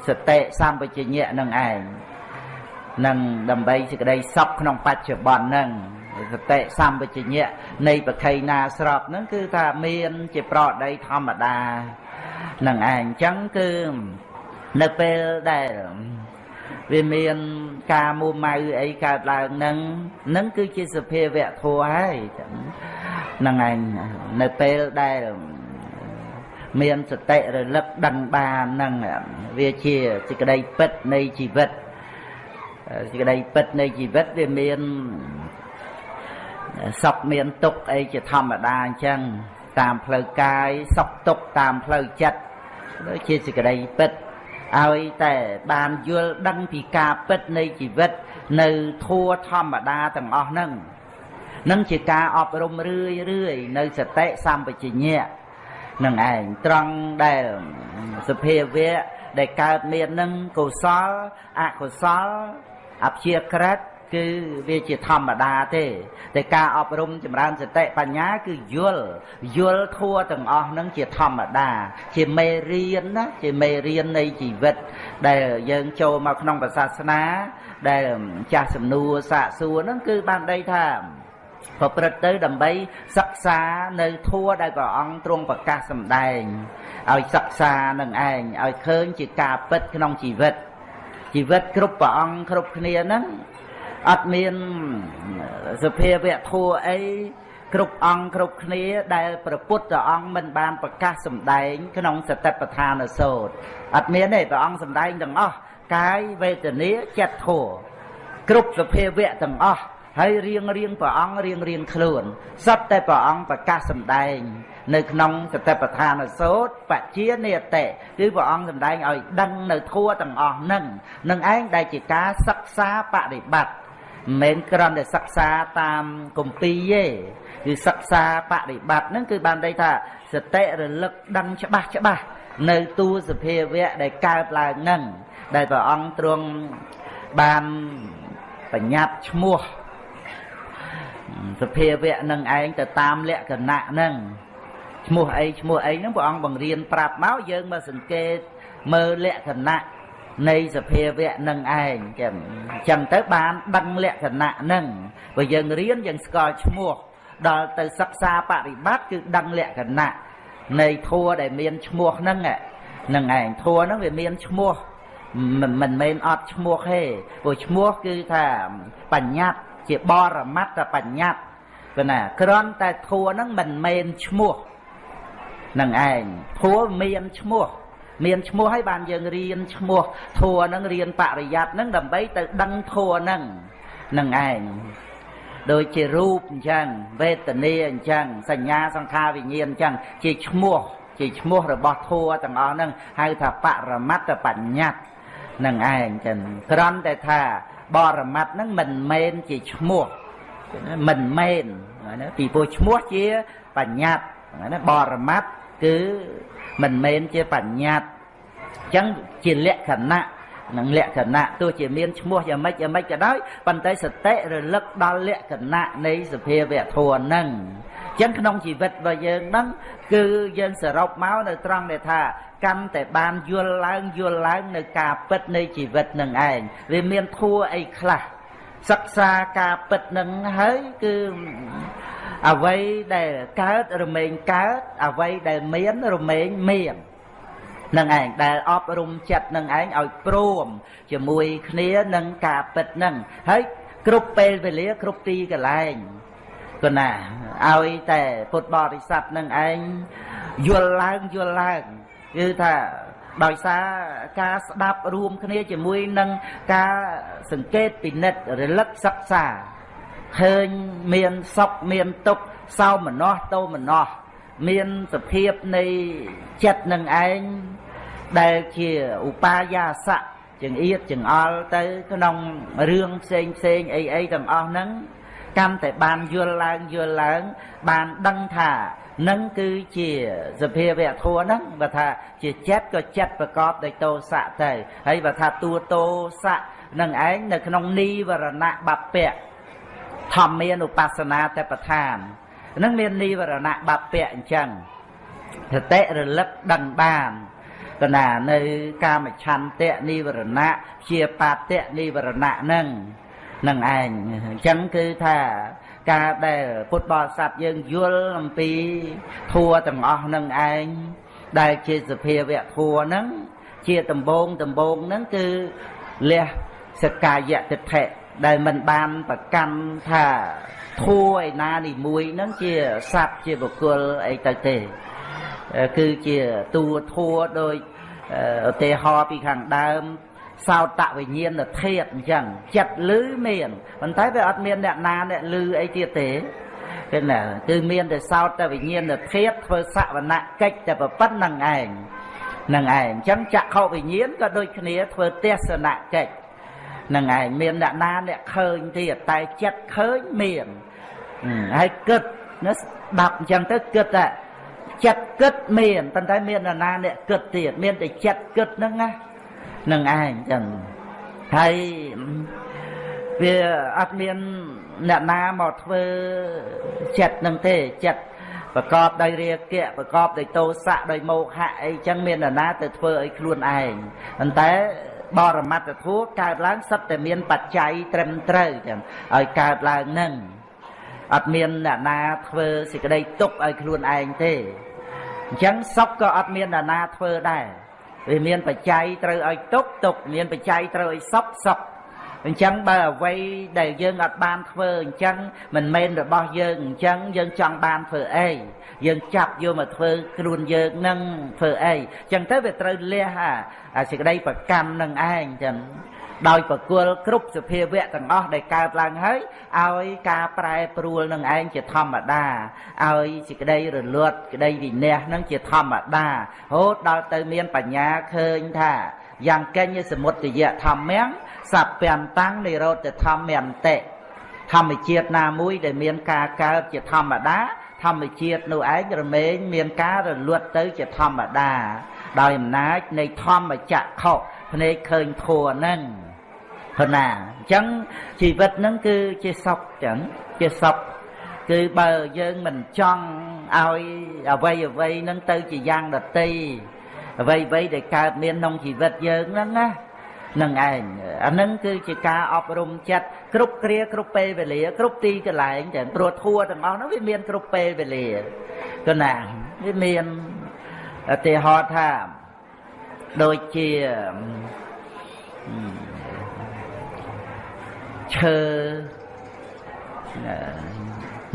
សតិសម្បជញ្ញៈនឹងឯងនឹងដើម្បីសេចក្តីសុខក្នុងបច្ចុប្បន្នហ្នឹងសតិសម្បជញ្ញៈនៃបខៃណាស្របហ្នឹងគឺថាមានជាប្រដីធម្មតានឹងឯងអញ្ចឹងគឺនៅពេលដែល វាមានការមួម៉ៅអីកើតឡើងនឹងនឹងគឺជាសភាវៈធัวហើយហ្នឹងឯងនៅពេលដែលមានសតិរលឹកដឹងបាននឹងវាជាសេចក្តីពិតនៃជីវិតសេចក្តីពិតនៃជីវិតវាមានសុខមានទុក្ខអីជាធម្មតាអញ្ចឹងតាមផ្លូវកាយសុខទុក្ខតាមផ្លូវចិត្តជាសេចក្តីពិត ឲ្យតែបានយល់ដឹងពីការពិតនៃជីវិត នៅធัวធម្មតាទាំងអស់ហ្នឹងនឹងជាការអប់រំរឿយរឿយនៅសតិសម្បជញ្ញៈនឹងឯងត្រង់ដែលសភាវៈដែលកើតមាននឹងកុសលអកុសលអព្យាក្រឹត គឺវាជាធម្មតាទេតែការអប់រំចម្រើនសតិបញ្ញាគឺយល់យល់ធัวទាំងអស់ហ្នឹងជាធម្មតា ជាមេរៀនណាជាមេរៀននៃជីវិត ដែលយើងចូលមកក្នុងសាសនា ដែលចាស់សំនួរសាកសួរហ្នឹងគឺបានដីថាប្រព្រឹត្តទៅដើម្បីសិក្សានៅធัวដែលព្រះអង្គទ្រង់ប្រកាសសម្ដែងឲ្យសិក្សានឹងឯងឲ្យឃើញជាការពិតក្នុងជីវិតជីវិតគ្រប់ព្រះអង្គគ្រប់គ្នាហ្នឹង អត់មានសភាវៈធัวអីគ្រប់អង្គគ្រប់គ្នាដែលព្រះពុទ្ធអង្គមិនបានប្រកាសសម្ដែងក្នុងសតិប្បដ្ឋានសោតអត់មានទេព្រះអង្គសម្ដែងទាំងអស់កាយវេទនាចិត្តធัวគ្រប់សភាវៈទាំងអស់ហើយរៀងរៀងព្រះអង្គរៀងរៀងខ្លួនសត្វតែព្រះអង្គប្រកាសសម្ដែងនៅក្នុងសតិប្បដ្ឋានសូត្របជានិតិគឺព្រះអង្គសម្ដែងឲ្យដឹងនៅធัวទាំងអស់នឹងនឹងឯងដែលជាការសិក្សាបប្រតិបត្តិ មិនមែនគ្រាន់តែសិក្សាតាមគម្ពីរទេគឺសិក្សាបប្រតិបត្តិហ្នឹងគឺបានន័យថាសតិរលឹកដឹងច្បាស់ច្បាស់នៅទូសភាវៈដែលកើតឡើងហ្នឹងដែលព្រះអង្គទ្រង់បានបញ្ញត្តិឈ្មោះសភាវៈនឹងឯងទៅតាមលក្ខណៈហ្នឹងឈ្មោះអីឈ្មោះអីហ្នឹងព្រះអង្គបង្រៀនប្រាប់មកយើងមកសង្កេតមើលលក្ខណៈ នៃសភាវៈនឹងឯងចឹងចឹងទៅបានដឹងលក្ខណៈហ្នឹងបើយើងរៀនយើងស្គាល់ឈ្មោះដល់ទៅសិក្សាបប្រតិបត្តិគឺដឹងលក្ខណៈនៃធัวដែលមានឈ្មោះហ្នឹងហ្នឹងឯងធัวហ្នឹងវាមានឈ្មោះមិនមិនមែនអត់ឈ្មោះទេព្រោះឈ្មោះគឺថាបញ្ញត្តិជាបរមត្តបញ្ញត្តិគឺណាគ្រាន់តែធัวហ្នឹងមិនមែនឈ្មោះនឹងឯងធัวមានឈ្មោះ មានឈ្មោះហើយបានយើងរៀនឈ្មោះធัวហ្នឹងរៀនបរិយ័តហ្នឹងដើម្បីទៅដឹងធัวហ្នឹងនឹងឯងដូចជារូបអញ្ចឹងវេទនាអញ្ចឹងសញ្ញាសង្ខារវិញ្ញាណអញ្ចឹងជាឈ្មោះជាឈ្មោះរបស់ធัวទាំងអស់ហ្នឹងហៅថាបរមត្តបញ្ញត្តិនឹងឯងចឹងក្រំតែថាបរមត្តហ្នឹងមិនមែនជាឈ្មោះមិនមែនណាពីព្រោះឈ្មោះជាបញ្ញត្តិណាបរមត្តគឺ មិនមែនជាបញ្ញត្តិអញ្ចឹងជាលក្ខណៈនឹងលក្ខណៈទោះជាមានឈ្មោះយ៉ាងម៉េចយ៉ាងម៉េចក៏ដោយប៉ុន្តែសតិរលឹកដល់លក្ខណៈនៃសភាវៈធម៌ហ្នឹងអញ្ចឹងក្នុងជីវិតរបស់យើងហ្នឹងគឺយើងសរុបមកនៅត្រង់ដែលថាកាន់តែបានយល់ឡើងយល់ឡើងនៅការពិតនៃជីវិតនឹងឯងវាមានធัวអីខ្លះ សិក្សាការពិតនឹងហើយគឺអ្វីដែលកើតរមែងកើតអ្វីដែលមានរមែងមាននឹងឯងដែលអប់រំចិត្តនឹងឯងឲ្យព្រមជាមួយគ្នានឹងការពិតនឹងហើយគ្រប់ពេលវេលាគ្រប់ទីកន្លែងគណាឲ្យតែពុទ្ធបរិស័ទនឹងឯងយល់ឡើងយល់ឡើងគឺថា ដោយសារការស្ដាប់រួមគ្នាជាមួយនឹងការសង្កេតពិនិត្យរលឹកសិក្សាឃើញមានសុខមានទុក្ខសោមនស្សតោមនស្សមានសភាពនៃចិត្តនឹងឯងដែលជាឧបាយាស័កចង្អៀតចង្អល់ទៅក្នុងរឿងផ្សេងផ្សេងអីអីទាំងអស់ហ្នឹងកាន់តែបានយល់ឡើងយល់ឡើង បានដឹងថា នឹងគឺជាសភាវៈធัวហ្នឹងបើថាជាចិត្តក៏ចិត្តប្រកបដោយតោសៈទៅហើយបើថាតួតោសៈនឹងឯងនៅក្នុងនីវរណៈបពៈធម្មានុបស្សនាតបឋាននឹងមាននីវរណៈបពៈអញ្ចឹងសតិរលឹកដឹងបានកណានៅកាមឆន្ទៈនិវរណៈជាបាតៈនិវរណៈនឹងនឹងឯងអញ្ចឹងគឺថា ការដែលពុទ្ធបរិស័ទយើងយល់អំពីធัวទាំងអស់នឹងឯងដែលជាសភាវៈធัวហ្នឹងជាដំបងដំបងហ្នឹងគឺលះសកាយតិដ្ឋិដែលមិនបានប្រកាន់ថាធัวឯណានីមួយហ្នឹងជាសត្វជាបុគ្គលអីទៅទេគឺជាតួធัวដោយឧទាហរណ៍ពីខាងដើម សោតវិញ្ញាណធាតអញ្ចឹងចិត្តលឺមានប៉ុន្តែវាអត់មានអ្នកណាអ្នកលឺអីទៀតទេគឺណាគឺមានតែសោតវិញ្ញាណធាតធ្វើសវនកិច្ចតែប៉ុណ្្នឹងឯងនឹងឯងអញ្ចឹងចក្ខុវិញ្ញាណក៏ដូចគ្នាធ្វើទេសនកិច្ចនឹងឯងមានអ្នកណាអ្នកឃើញទៀតតែចិត្តឃើញមានហើយគិតណាស្ដាប់អញ្ចឹងទៅគិតតែចិត្តគិតមានប៉ុន្តែមាននរណាអ្នកគិតទៀតមានតែចិត្តគិតហ្នឹងណា នឹងឯងចឹងហើយវាអត់មានអ្នកណាមកធ្វើចិត្តនឹងទេចិត្តប្រកបដោយរាគៈប្រកបដោយទោសៈដោយមោហៈអីចឹងមាននរណាទៅធ្វើឲ្យខ្លួនឯងប៉ុន្តែបរមត្តធัวកើតឡើងសិតតែមានបច្ច័យត្រឹមត្រូវចឹងឲ្យកើតឡើងនឹងអត់មានអ្នកណាធ្វើសេចក្តីទុកឲ្យខ្លួនឯងទេអញ្ចឹងសុខក៏អត់មានអ្នកណាធ្វើដែរ វាមានបច្ច័យត្រូវឲ្យទុកទុកមានបច្ច័យត្រូវឲ្យសុខសុខអញ្ចឹងបើអ្វីដែលយើងអត់បានធ្វើអញ្ចឹងមិនមែនរបស់យើងអញ្ចឹងយើងចង់បានធ្វើអីយើងចាប់យកមកធ្វើខ្លួនយើងនឹងធ្វើអីអញ្ចឹងទៅវាត្រូវលះអាសេចក្តីប្រកម្មនឹងឯងចឹង ដោយប្រគល់គ្រប់សភាវៈទាំងអស់ដែលកើតឡើងហើយឲ្យការប្រែប្រួលនឹងឯងជាធម្មតាឲ្យសេចក្តីរលត់ក្តីវិន័យនឹងជាធម្មតារហូតដល់ទៅមានបញ្ញាឃើញថាយ៉ាងកេញសមុទ្យធម្មំសព្យន្តੰនិរោធធម្មន្តិធម្មជាតិណាមួយដែលមានការកើតជាធម្មតាធម្មជាតិនោះឯងរមែងមានការរលត់ទៅជាធម្មតា ដោយអំណាចនៃធម្មចក្ខុភ្នែកឃើញធัวហ្នឹង ប៉ុណ្ណាអញ្ចឹងជីវិតហ្នឹងគឺជាសុខចឹងជាសុខគឺបើយើងមិនចង់ឲ្យអវ័យអវ័យហ្នឹងទៅជាយ៉ាងដតីអវ័យអវ័យដែលកើតមានក្នុងជីវិតយើងហ្នឹងណានឹងឯងអានឹងគឺជាការអប់រំចិត្តគ្រប់គ្រាគ្រប់ពេលវេលា គ្រប់ទីកន្លែងទាំងព្រោះធัวទាំងអស់ហ្នឹងវាមានគ្រប់ពេលវេលាក៏ណាវាមានឧទាហរណ៍ថាដូចជា ឈើ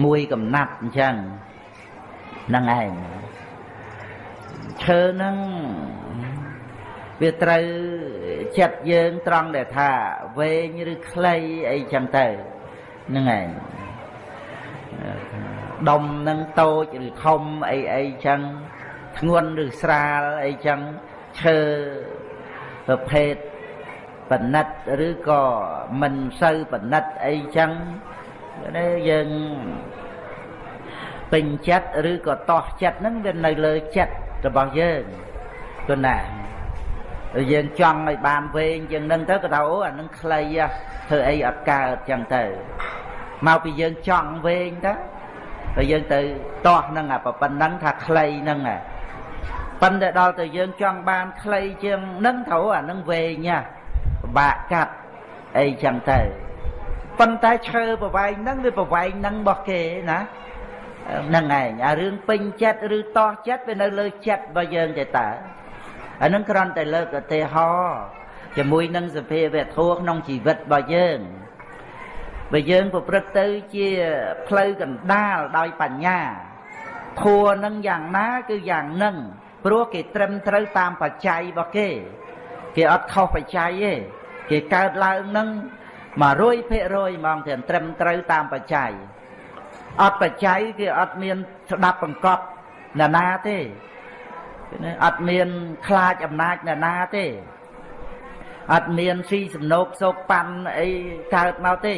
មួយកំណាត់អញ្ចឹងហ្នឹងឯងឈើហ្នឹងវាត្រូវចិត្តយើងត្រង់ដែលថាវែងឬខ្លីអីចឹងទៅហ្នឹងឯងដុំនឹងតូចឬធំអីអីចឹងធ្ងន់ឬស្រាលអីចឹងឈើប្រភេទ បណិតឬក៏មិនសូវបណិតអីចឹងនេះយើងពេញចិត្តឬក៏តោះចិត្តហ្នឹងវានៅលើចិត្តរបស់យើងគឺណាយើងចង់ឲ្យបានវែងជាងនឹងទៅក៏ថាអូអានឹងខ្លីធ្វើអីអត់កើតចឹងទៅមកពីយើងចង់វែងទៅតែយើងទៅតោះនឹងអាប៉ុណ្ណឹងថាខ្លីហ្នឹងប៉ុន្តែដល់ទៅយើងចង់បានខ្លីជាងនឹងទៅអានឹងវែងណាពិ បាកកាត់អីចឹងទៅប៉ុន្តែឈើប្រវែងហ្នឹងវាប្រវែងហ្នឹងរបស់គេណាហ្នឹងឯងអារឿងពេញចិត្តឬតោះចិត្តវានៅលើចិត្តរបស់យើងទេតើអានឹងគ្រាន់តែលើកឧទាហរណ៍ជាមួយនឹងសភាវៈធម៌ក្នុងជីវិតរបស់យើងបើយើងប្រព្រឹត្តទៅជាផ្លូវកណ្ដាលដោយបញ្ញាធัวនឹងយ៉ាងណាគឺយ៉ាងនឹងព្រោះគេត្រឹមត្រូវតាមបច្ច័យរបស់គេ គេអត់ខុសបច្ច័យទេ គេកើតឡើងនឹង100%ហ្មងទាំងត្រឹមត្រូវតាមបច្ច័យអត់បច្ច័យគេអត់មានស្ដាប់បង្កប់ណានាទេអត់មានខ្លាចអំណាចណានាទេអត់មានស៊ីសំណោកសោកប៉ាន់អីកើតមកទេ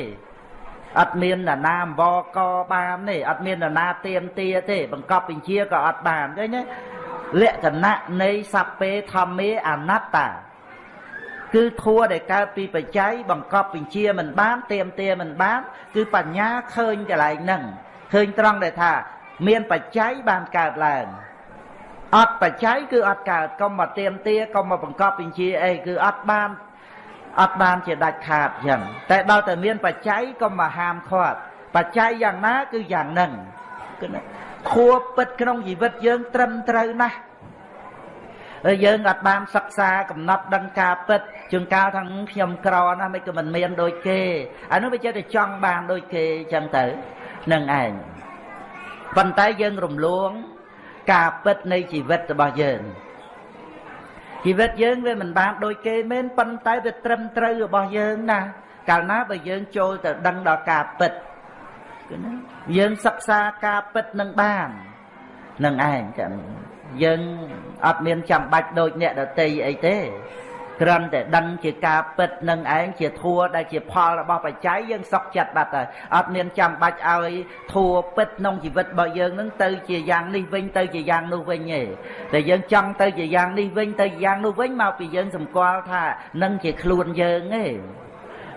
អត់មានណានាអង្វរកបានទេអត់មានណានាទៀមទាទេ បង្កប់បញ្ជាក៏អត់បានឃើញទេលក្ខណៈនៃសัพពេធម្មេអនត្តា គឺធัวដែលកើតពីបច្ច័យបង្កប់បញ្ជាមិនបានទៀមទាមិនបាន គឺបញ្ញាឃើញកន្លែងហ្នឹងឃើញត្រង់ដែលថា មានបច្ច័យបានកើតឡើងអត់បច្ច័យគឺអត់កើតកុំមកទៀមទាកុំមកបង្កប់បញ្ជាអីគឺអត់បានអត់បានជាដាច់ខាតចឹងតែដល់តែមានបច្ច័យកុំមកហាមឃាត់បច្ច័យយ៉ាងណាគឺយ៉ាងហ្នឹងគឺខួបពិតក្នុងជីវិតយើងត្រឹមត្រូវណាស់ហើ យយើងអត់បានសិក្សាកំណត់ដឹងការពិតជួនកាលថាខ្ញុំក្រណាស់មិនក៏មិនមានដូចគេអានោះវាចេះតែចង់បានដូចគេចឹងទៅនឹងឯងប៉ុន្តែយើងរំលង ការពិតនៃជីវិតរបស់យើងជីវិតយើងវាមិនបានដូចគេមែនប៉ុន្តែវាត្រឹមត្រូវរបស់យើងណាកាលណាបើយើងចូលទៅដឹងដល់ការពិតគឺណាយើងសិក្សាការពិតនឹងបាននឹងឯងចឹង យើងអត់មានចាំបាច់ដូចអ្នកដតីអីទេគ្រាន់តែដឹងជាការពិតនឹងឯងជាធัวដែលជាផលរបស់បច្ច័យយើងសុខចិត្តបាត់ហើយអត់មានចាំបាច់ឲ្យធัวពិតក្នុងជីវិតរបស់យើងនឹងទៅជាយ៉ាងនេះវិញទៅជាយ៉ាងនោះវិញទេតែយើងចង់ទៅជាយ៉ាងនេះវិញទៅជាយ៉ាងនោះវិញមកពីយើងសម្គាល់ថានឹងជាខ្លួនយើងទេ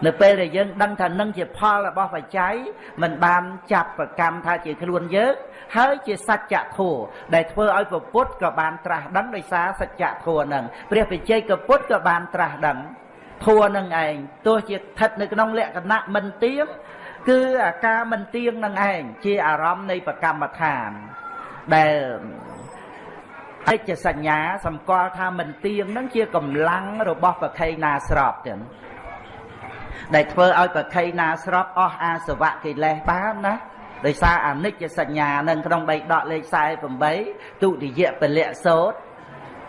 នៅពេលដែលយើងដឹងថានឹងជាផលរបស់បច្ច័យមិនបានចាប់ប្រកម្មថាជាខ្លួនយើងហើយជាសច្ចធម៌ដែលធ្វើឲ្យពុទ្ធក៏បានត្រាស់ដឹងដោយសារសច្ចធម៌នឹងព្រះបច្ចេកពុទ្ធក៏បានត្រាស់ដឹងធัวនឹងឯងទោះជាស្ថិតនៅក្នុងលក្ខណៈមិនទៀងគឺអាការមិនទៀងនឹងឯងជាអារម្មណ៍នៃប្រកម្មដ្ឋានដែលអិច្ចសញ្ញាសម្គាល់ថាមិនទៀងនឹងជាកម្លាំងរបស់ប្រខៃណាស្របទាំង ដែលធ្វើឲ្យប្រខៃណាស្របអស់អាសវៈកិលេសបានណាដោយសារអនិច្ចសញ្ញានឹងក្នុងបៃដកលេខ48ទុតិយពលៈសោត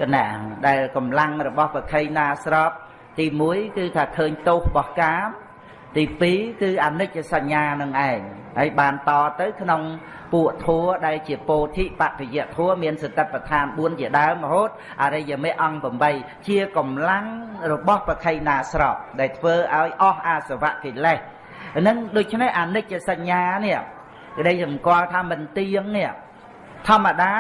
កណាដែលកម្លាំងរបស់ប្រខៃណាស្របទី1គឺថាឃើញទោសរបស់កាមទី2គឺអនិច្ចសញ្ញានឹងឯងហើយបានតទៅក្នុង ពួកធัวដែលជាពោធិបតិយធัวមានសតិប្បដ្ឋាន4ជាដើមរហូតអរិយមេអង្គ8ជាកម្លាំងរបស់ប្រខៃណាស្របដែលធ្វើឲ្យអស់អាសវៈកិលេសហ្នឹងដូច្នេះអនិច្ចសញ្ញានេះក្តីសម្គាល់ថាមិនទៀងនេះធម្មតា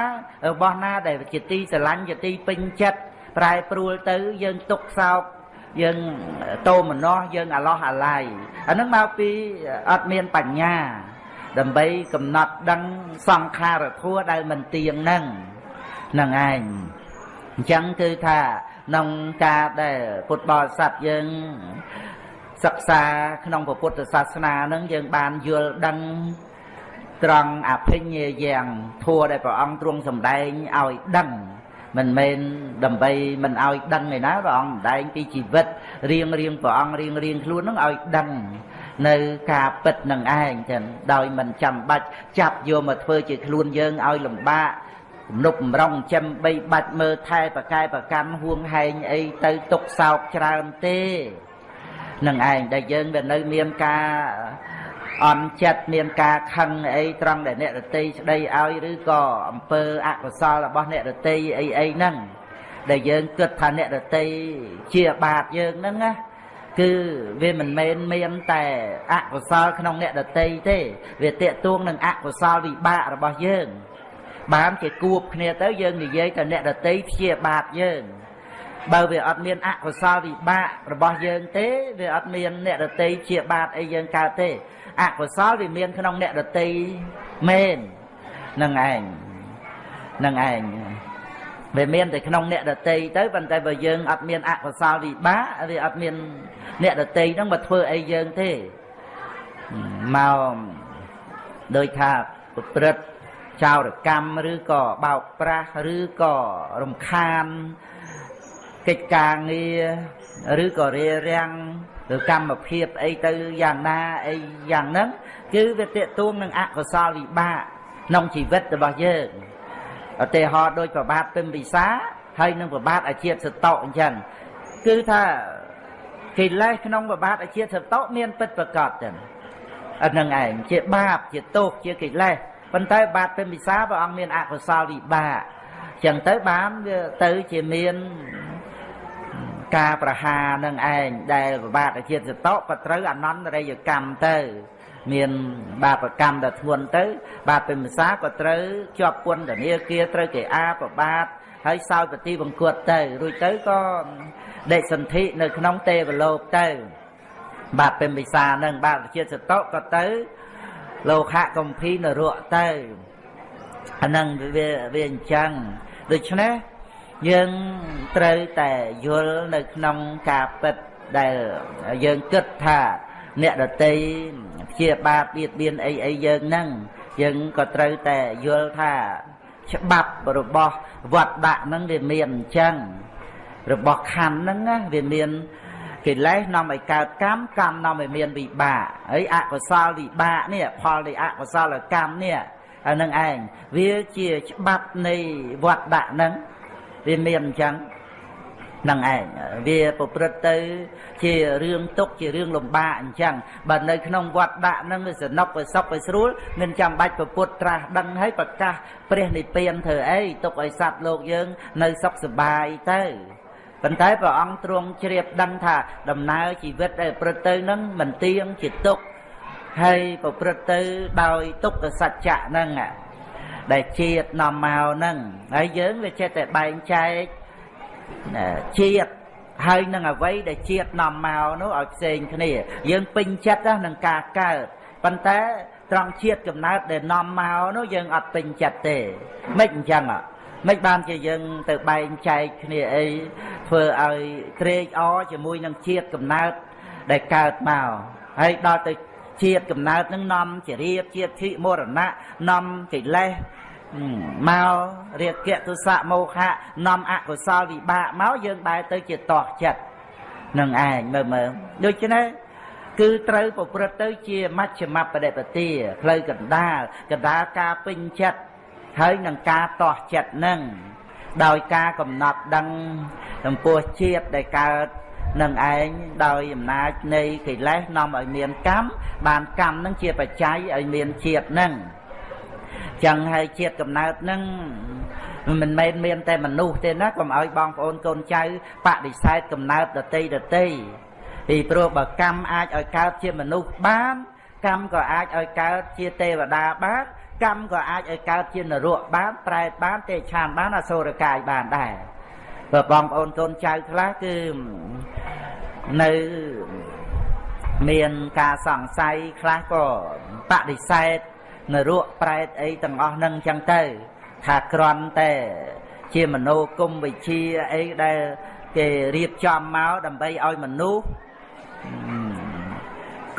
របស់ណាដែលជាទីស្រឡាញ់ជាទីពេញចិត្តប្រែប្រួលទៅយើងទុកសោកយើងតោមនោះយើងអាឡោះអាឡៃអានឹងមកពីអត់មានបញ្ញា ដើម្បីកំណត់ដឹងសង្ខារធัวដែលមិនទៀងនឹងនឹងឯងអញ្ចឹងគឺថាក្នុងការដែលពុទ្ធបរិស័ទយើងសិក្សាក្នុងពុទ្ធសាសនានឹងយើងបានយល់ដឹងត្រង់អភិញ្ញាយ៉ាងធัวដែលព្រះអង្គទ្រង់សម្ដែងឲ្យដឹងមិនមែនដើម្បីមិនឲ្យដឹងឯណាព្រះអង្គសម្ដែងពីជីវិតរៀងរៀងព្រះអង្គរៀងរៀងខ្លួននឹងឲ្យដឹង នៅការពិតនឹងឯងចឹងដោយមិនចាំបាច់ចាប់យកមកធ្វើជាខ្លួនយើងឲ្យលំបាកទំនប់បំរុងចំបីបាច់មើលថែប្រកែប្រកាន់ហួងហែងអីទៅទុកសោកច្រើនទេនឹងឯងដែលយើងវានៅមានការអន់ចិត្តមានការខឹងអីត្រង់ដែលអ្នករតីស្ដីឲ្យឬក៏អំពើអកុសលរបស់អ្នករតីអីអីហ្នឹងដែលយើងគិតថាអ្នករតីជាបាបយើងហ្នឹងណា គឺវាមិនមែនមានតែអកុសលក្នុងអ្នកដតីទេ វាតេតួងនឹងអកុសលវិបាករបស់យើងបានជាគួបគ្នាទៅយើងនិយាយតែអ្នកដតីព្យាបាទយើងបើវាអត់មានអកុសលវិបាករបស់យើងទេវាអត់មានអ្នកដតីព្យាបាទអីយើងកើតទេអកុសលវាមានក្នុងអ្នកដតីមែននឹងឯងនឹងឯង វាមានតែក្នុងអ្នកដតីទៅប៉ុន្តែបើយើងអត់មានអកុសលវិបាកវាអត់មានអ្នកដតីហ្នឹងមកធ្វើអីយើងទេមកដោយថាប្រព្រឹត្តចោរកម្មឬក៏បោកប្រាស់ឬក៏រំខានកិច្ចការងារឬក៏រារាំងឬកម្មភាពអីទៅយ៉ាងណាអីយ៉ាងហ្នឹងគឺវាតេតួងនឹងអកុសលវិបាកក្នុងជីវិតរបស់យើង ឧទាហរណ៍ដូចប្របាទពិមពិសាហើយនឹងប្របាទអាជាតិសតោអញ្ចឹងគឺថាកិលេសក្នុងប្របាទអាជាតិសតោមានពិតប្រកបចឹងអានឹងឯងជាបាបជាទោសជាកិលេសប៉ុន្តែបាទពិមពិសាព្រះអង្គមានអកុសលវិបាកចឹងទៅបានវាទៅជាមានការប្រហារនឹងឯងដែលប្របាទអាជាតិសតោក៏ត្រូវអនន្តរិយកម្មទៅ មានបាបកម្មដ៏ធ្ងន់ទៅ បាបពិមសាក៏ត្រូវជាប់ពន្ធនាគារត្រូវគេអាប្របាទហើយសោយប្រទីបង្គត់ទៅរួចទៅក៏ដេកសន្ធិនៅក្នុងទេវលោកទៅ បាបពិមពិសានឹងបាបជាតិសតុក៏ទៅលោកៈកំភីនរៈទៅអានឹងវាវាអញ្ចឹងដូច្នេះយើងត្រូវតែយល់នៅក្នុងការពិតដែលយើងគិតថា អ្នកដតីជាបាបបៀតបៀនអីអីយើងហ្នឹងយើងក៏ត្រូវតែយល់ថាច្បាប់របស់វត្តដាក់ហ្នឹងវាមានអញ្ចឹងរបស់ខណ្ឌហ្នឹងណាវាមានកិលេសនាំឲ្យកើតកម្មកម្មនាំឲ្យមានវិបាកហើយអកុសលវិបាកនេះផលនៃអកុសលកម្មនេះអានឹងឯងវាជាច្បាប់នៃវត្តដាក់ហ្នឹងវាមានអញ្ចឹង នឹងឯងវាប្រព្រឹត្តទៅជារឿងទុកជារឿងលំបាកអញ្ចឹងបើនៅក្នុងវត្តដាក់នឹងវាសនុកវាសុខវាស្រួលមិនចាំបាច់ប្រពុតត្រាស់ដឹងហើយប្រកាសព្រះនិព្វានធ្វើអីទុកឲ្យសត្វលោកយើង នៅសុខសប្បាយទៅប៉ុន្តែព្រះអង្គទ្រង់ជ្រាបដឹងថាដំណើរជីវិតដែលប្រព្រឹត្តទៅនឹងមិនទៀងជាទុកហើយប្រព្រឹត្តទៅដោយទុក្ខសច្ចៈហ្នឹងដែលជាតិនាំមកហ្នឹងហើយយើងវាចេះតែបែងចែក ជាតិហើយនឹងអ្វីដែលជាតិនាំមកនោះឲ្យផ្សេងគ្នា យើងពេញចិត្តនឹងការកើតប៉ុន្តែត្រង់ជាតិកំណើតដែលនាំមកនោះយើងអត់ពេញចិត្តទេមិនអញ្ចឹងមិនបានជាយើងទៅបែងចែកគ្នាអីធ្វើឲ្យត្រេកអរជាមួយនឹងជាតិកំណើតដែលកើតមកហើយដល់ទៅជាតិកំណើតនឹងនាំជារៀបជាតិធិមរណៈនាំកិលេស មករាគៈទុសៈមោហៈនាំអកុសលវិបាកមកយើងបែរទៅជាតោះចិត្តនឹងឯងមើលមើលដូច្នេះគឺត្រូវប្រព្រឹត្តទៅជាមជ្ឈមបដិបទាផ្លូវកណ្ដាលកណ្ដាលការពេញចិត្តហើយនឹងការតោះចិត្តនឹងដោយការកំណត់ដឹងចំពោះជាតិដែលកើតនឹងឯងដោយអំណាចនៃកិលេសនាំឲ្យមានកម្មបានកម្មនឹងជាបច្ច័យឲ្យមានជាតិនឹង ចឹងហើយជាតិកំណើតនឹងមិនមែនមានតែមនុស្សទេណាកុំឲ្យបងប្អូនកូនចៅបដិសេធកំណើតដតីដតីពីព្រោះបើកម្មអាចឲ្យកើតជាមនុស្សបាន កម្មក៏អាចឲ្យកើតជាទេវតាបានកម្មក៏អាចឲ្យកើតជានរកបានប្រែតបានទេឆានបានអសូរកាយបានដែរបើបងប្អូនកូនចៅខ្លះគឺនៅមានការសង្ស័យខ្លះក៏បដិសេធ នរកប្រែតអីទាំងអស់នឹងចឹងទៅ ថាក្រន់តែ ជាមโนគមវិជាអីដែលគេរៀបចំមកដើម្បីឲ្យមនុស្ស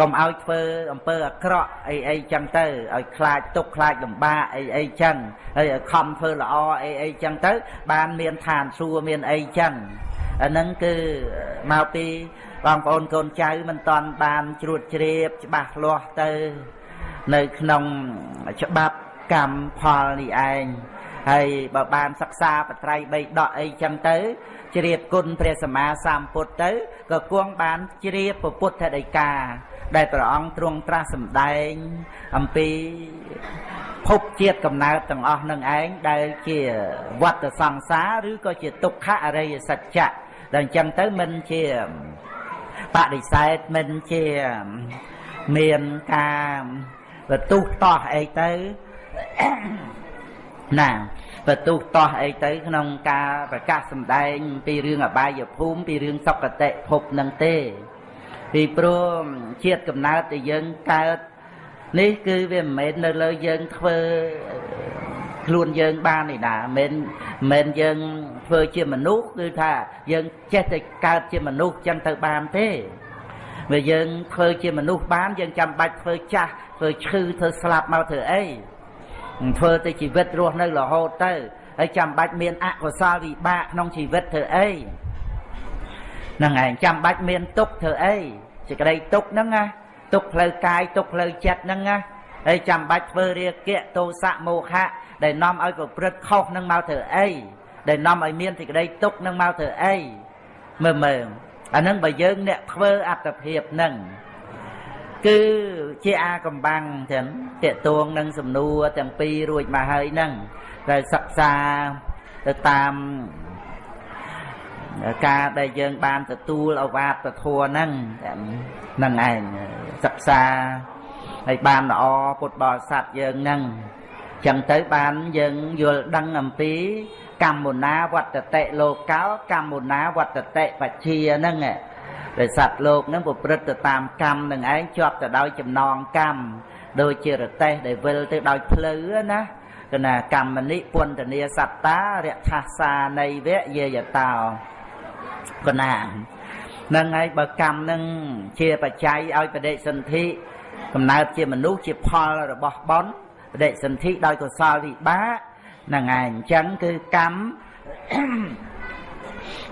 កុំឲ្យធ្វើអំពើអាក្រក់អីអីចឹងទៅឲ្យខ្លាចទុកខ្លាចលំបាកអីអីចឹងហើយឲ្យខំធ្វើល្អអីអីចឹងទៅ បានមានឋានសួគ៌មានអីចឹងអាហ្នឹងគឺមកពីបងប្អូនកូនចៅមិនតាន់បានជ្រួតជ្រាបច្បាស់លាស់ទៅ នៅក្នុងច្បាប់កម្មផលនេះឯងហើយបើបានសិក្សាបត្រៃបីដកអីចឹងទៅជ្រាបគុណព្រះសម្មាសម្ពុទ្ធទៅក៏គង់បានជ្រាបពុទ្ធដីកាដែលព្រះអង្គទ្រង់ត្រាស់សម្ដែងអំពីភពជាតិកំណើតទាំងអស់នឹងឯងដែលជាវត្តសង្សារឬក៏ជាទុក្ខអរិយសច្ចៈដែលអញ្ចឹងទៅមិនជាបដិសេធមិនជាមានការ បន្ទុះតោះអីទៅណាបន្ទុះតោះអីទៅក្នុងការប្រកាសសម្ដែង ពីរឿងអបាយភូមិពីរឿងសុគតិភពនឹងទេ ពីព្រោះជាតិកំណើតដែលយើងកើតនេះគឺវាមិនមែននៅលើយើងធ្វើខ្លួនយើងបាននេះណាមិនមិនយើងធ្វើជាមនុស្សគឺថាយើងចេះតែកើតជាមនុស្សចឹងទៅបានទេវាយើងធ្វើជាមនុស្សបានយើងចាំបាច់ធ្វើចាស់ ធ្វើឈឺធ្វើស្លាប់មកធ្វើអីធ្វើទៅជីវិតរស់នៅរហូតទៅហើយចាំបាច់មានអកុសលវិបាកក្នុងជីវិតធ្វើអីហ្នឹងឯងចាំបាច់មានទុកធ្វើអីសេចក្តីទុកហ្នឹងណាទុកផ្លូវកាយទុកផ្លូវចិត្តហ្នឹងណាហើយចាំបាច់ធ្វើរាគៈទោសៈមោហៈដែលនាំឲ្យប្រព្រឹត្តខុសនឹងមកធ្វើអីដែលនាំឲ្យមានសេចក្តីទុកនឹងមកធ្វើអីមើលមើលអានឹងបើយើងអ្នកធ្វើអត្តភាពនឹង គឺជាអាកំបាំងទាំងតេតួងនឹងសំណួរទាំងពីររួចមកហើយនឹងដែលសិក្សាទៅតាមការដែលយើងបានទទួលអវាទធัวហ្នឹងហ្នឹងឯងសិក្សាហើយបានល្អពុទ្ធបរិស័ទយើងហ្នឹងចឹងទៅបានយើងយល់ដឹងអំពីកម្មមុណាវត្តតិលោកោកម្មមុណាវត្តតិបច្ជាហ្នឹង ដែលសត្វលោកហ្នឹងប្រព្រឹត្តទៅតាមកម្មនឹងឯងជាប់ទៅដោយចំណងកម្មដូចជារទេសដែលវិលទៅដោយភ្លៅណាកណាកម្មនិពន្ធនាសត្តារថាសានៃវៈយេយតោកណានឹងហើយបើកម្មនឹងជាបច្ច័យឲ្យបដិសន្ធិកំណើតជាមនុស្សជាផលរបស់បន់បដិសន្ធិដោយកុសលវិបាកហ្នឹងឯងអញ្ចឹងគឺកម្ម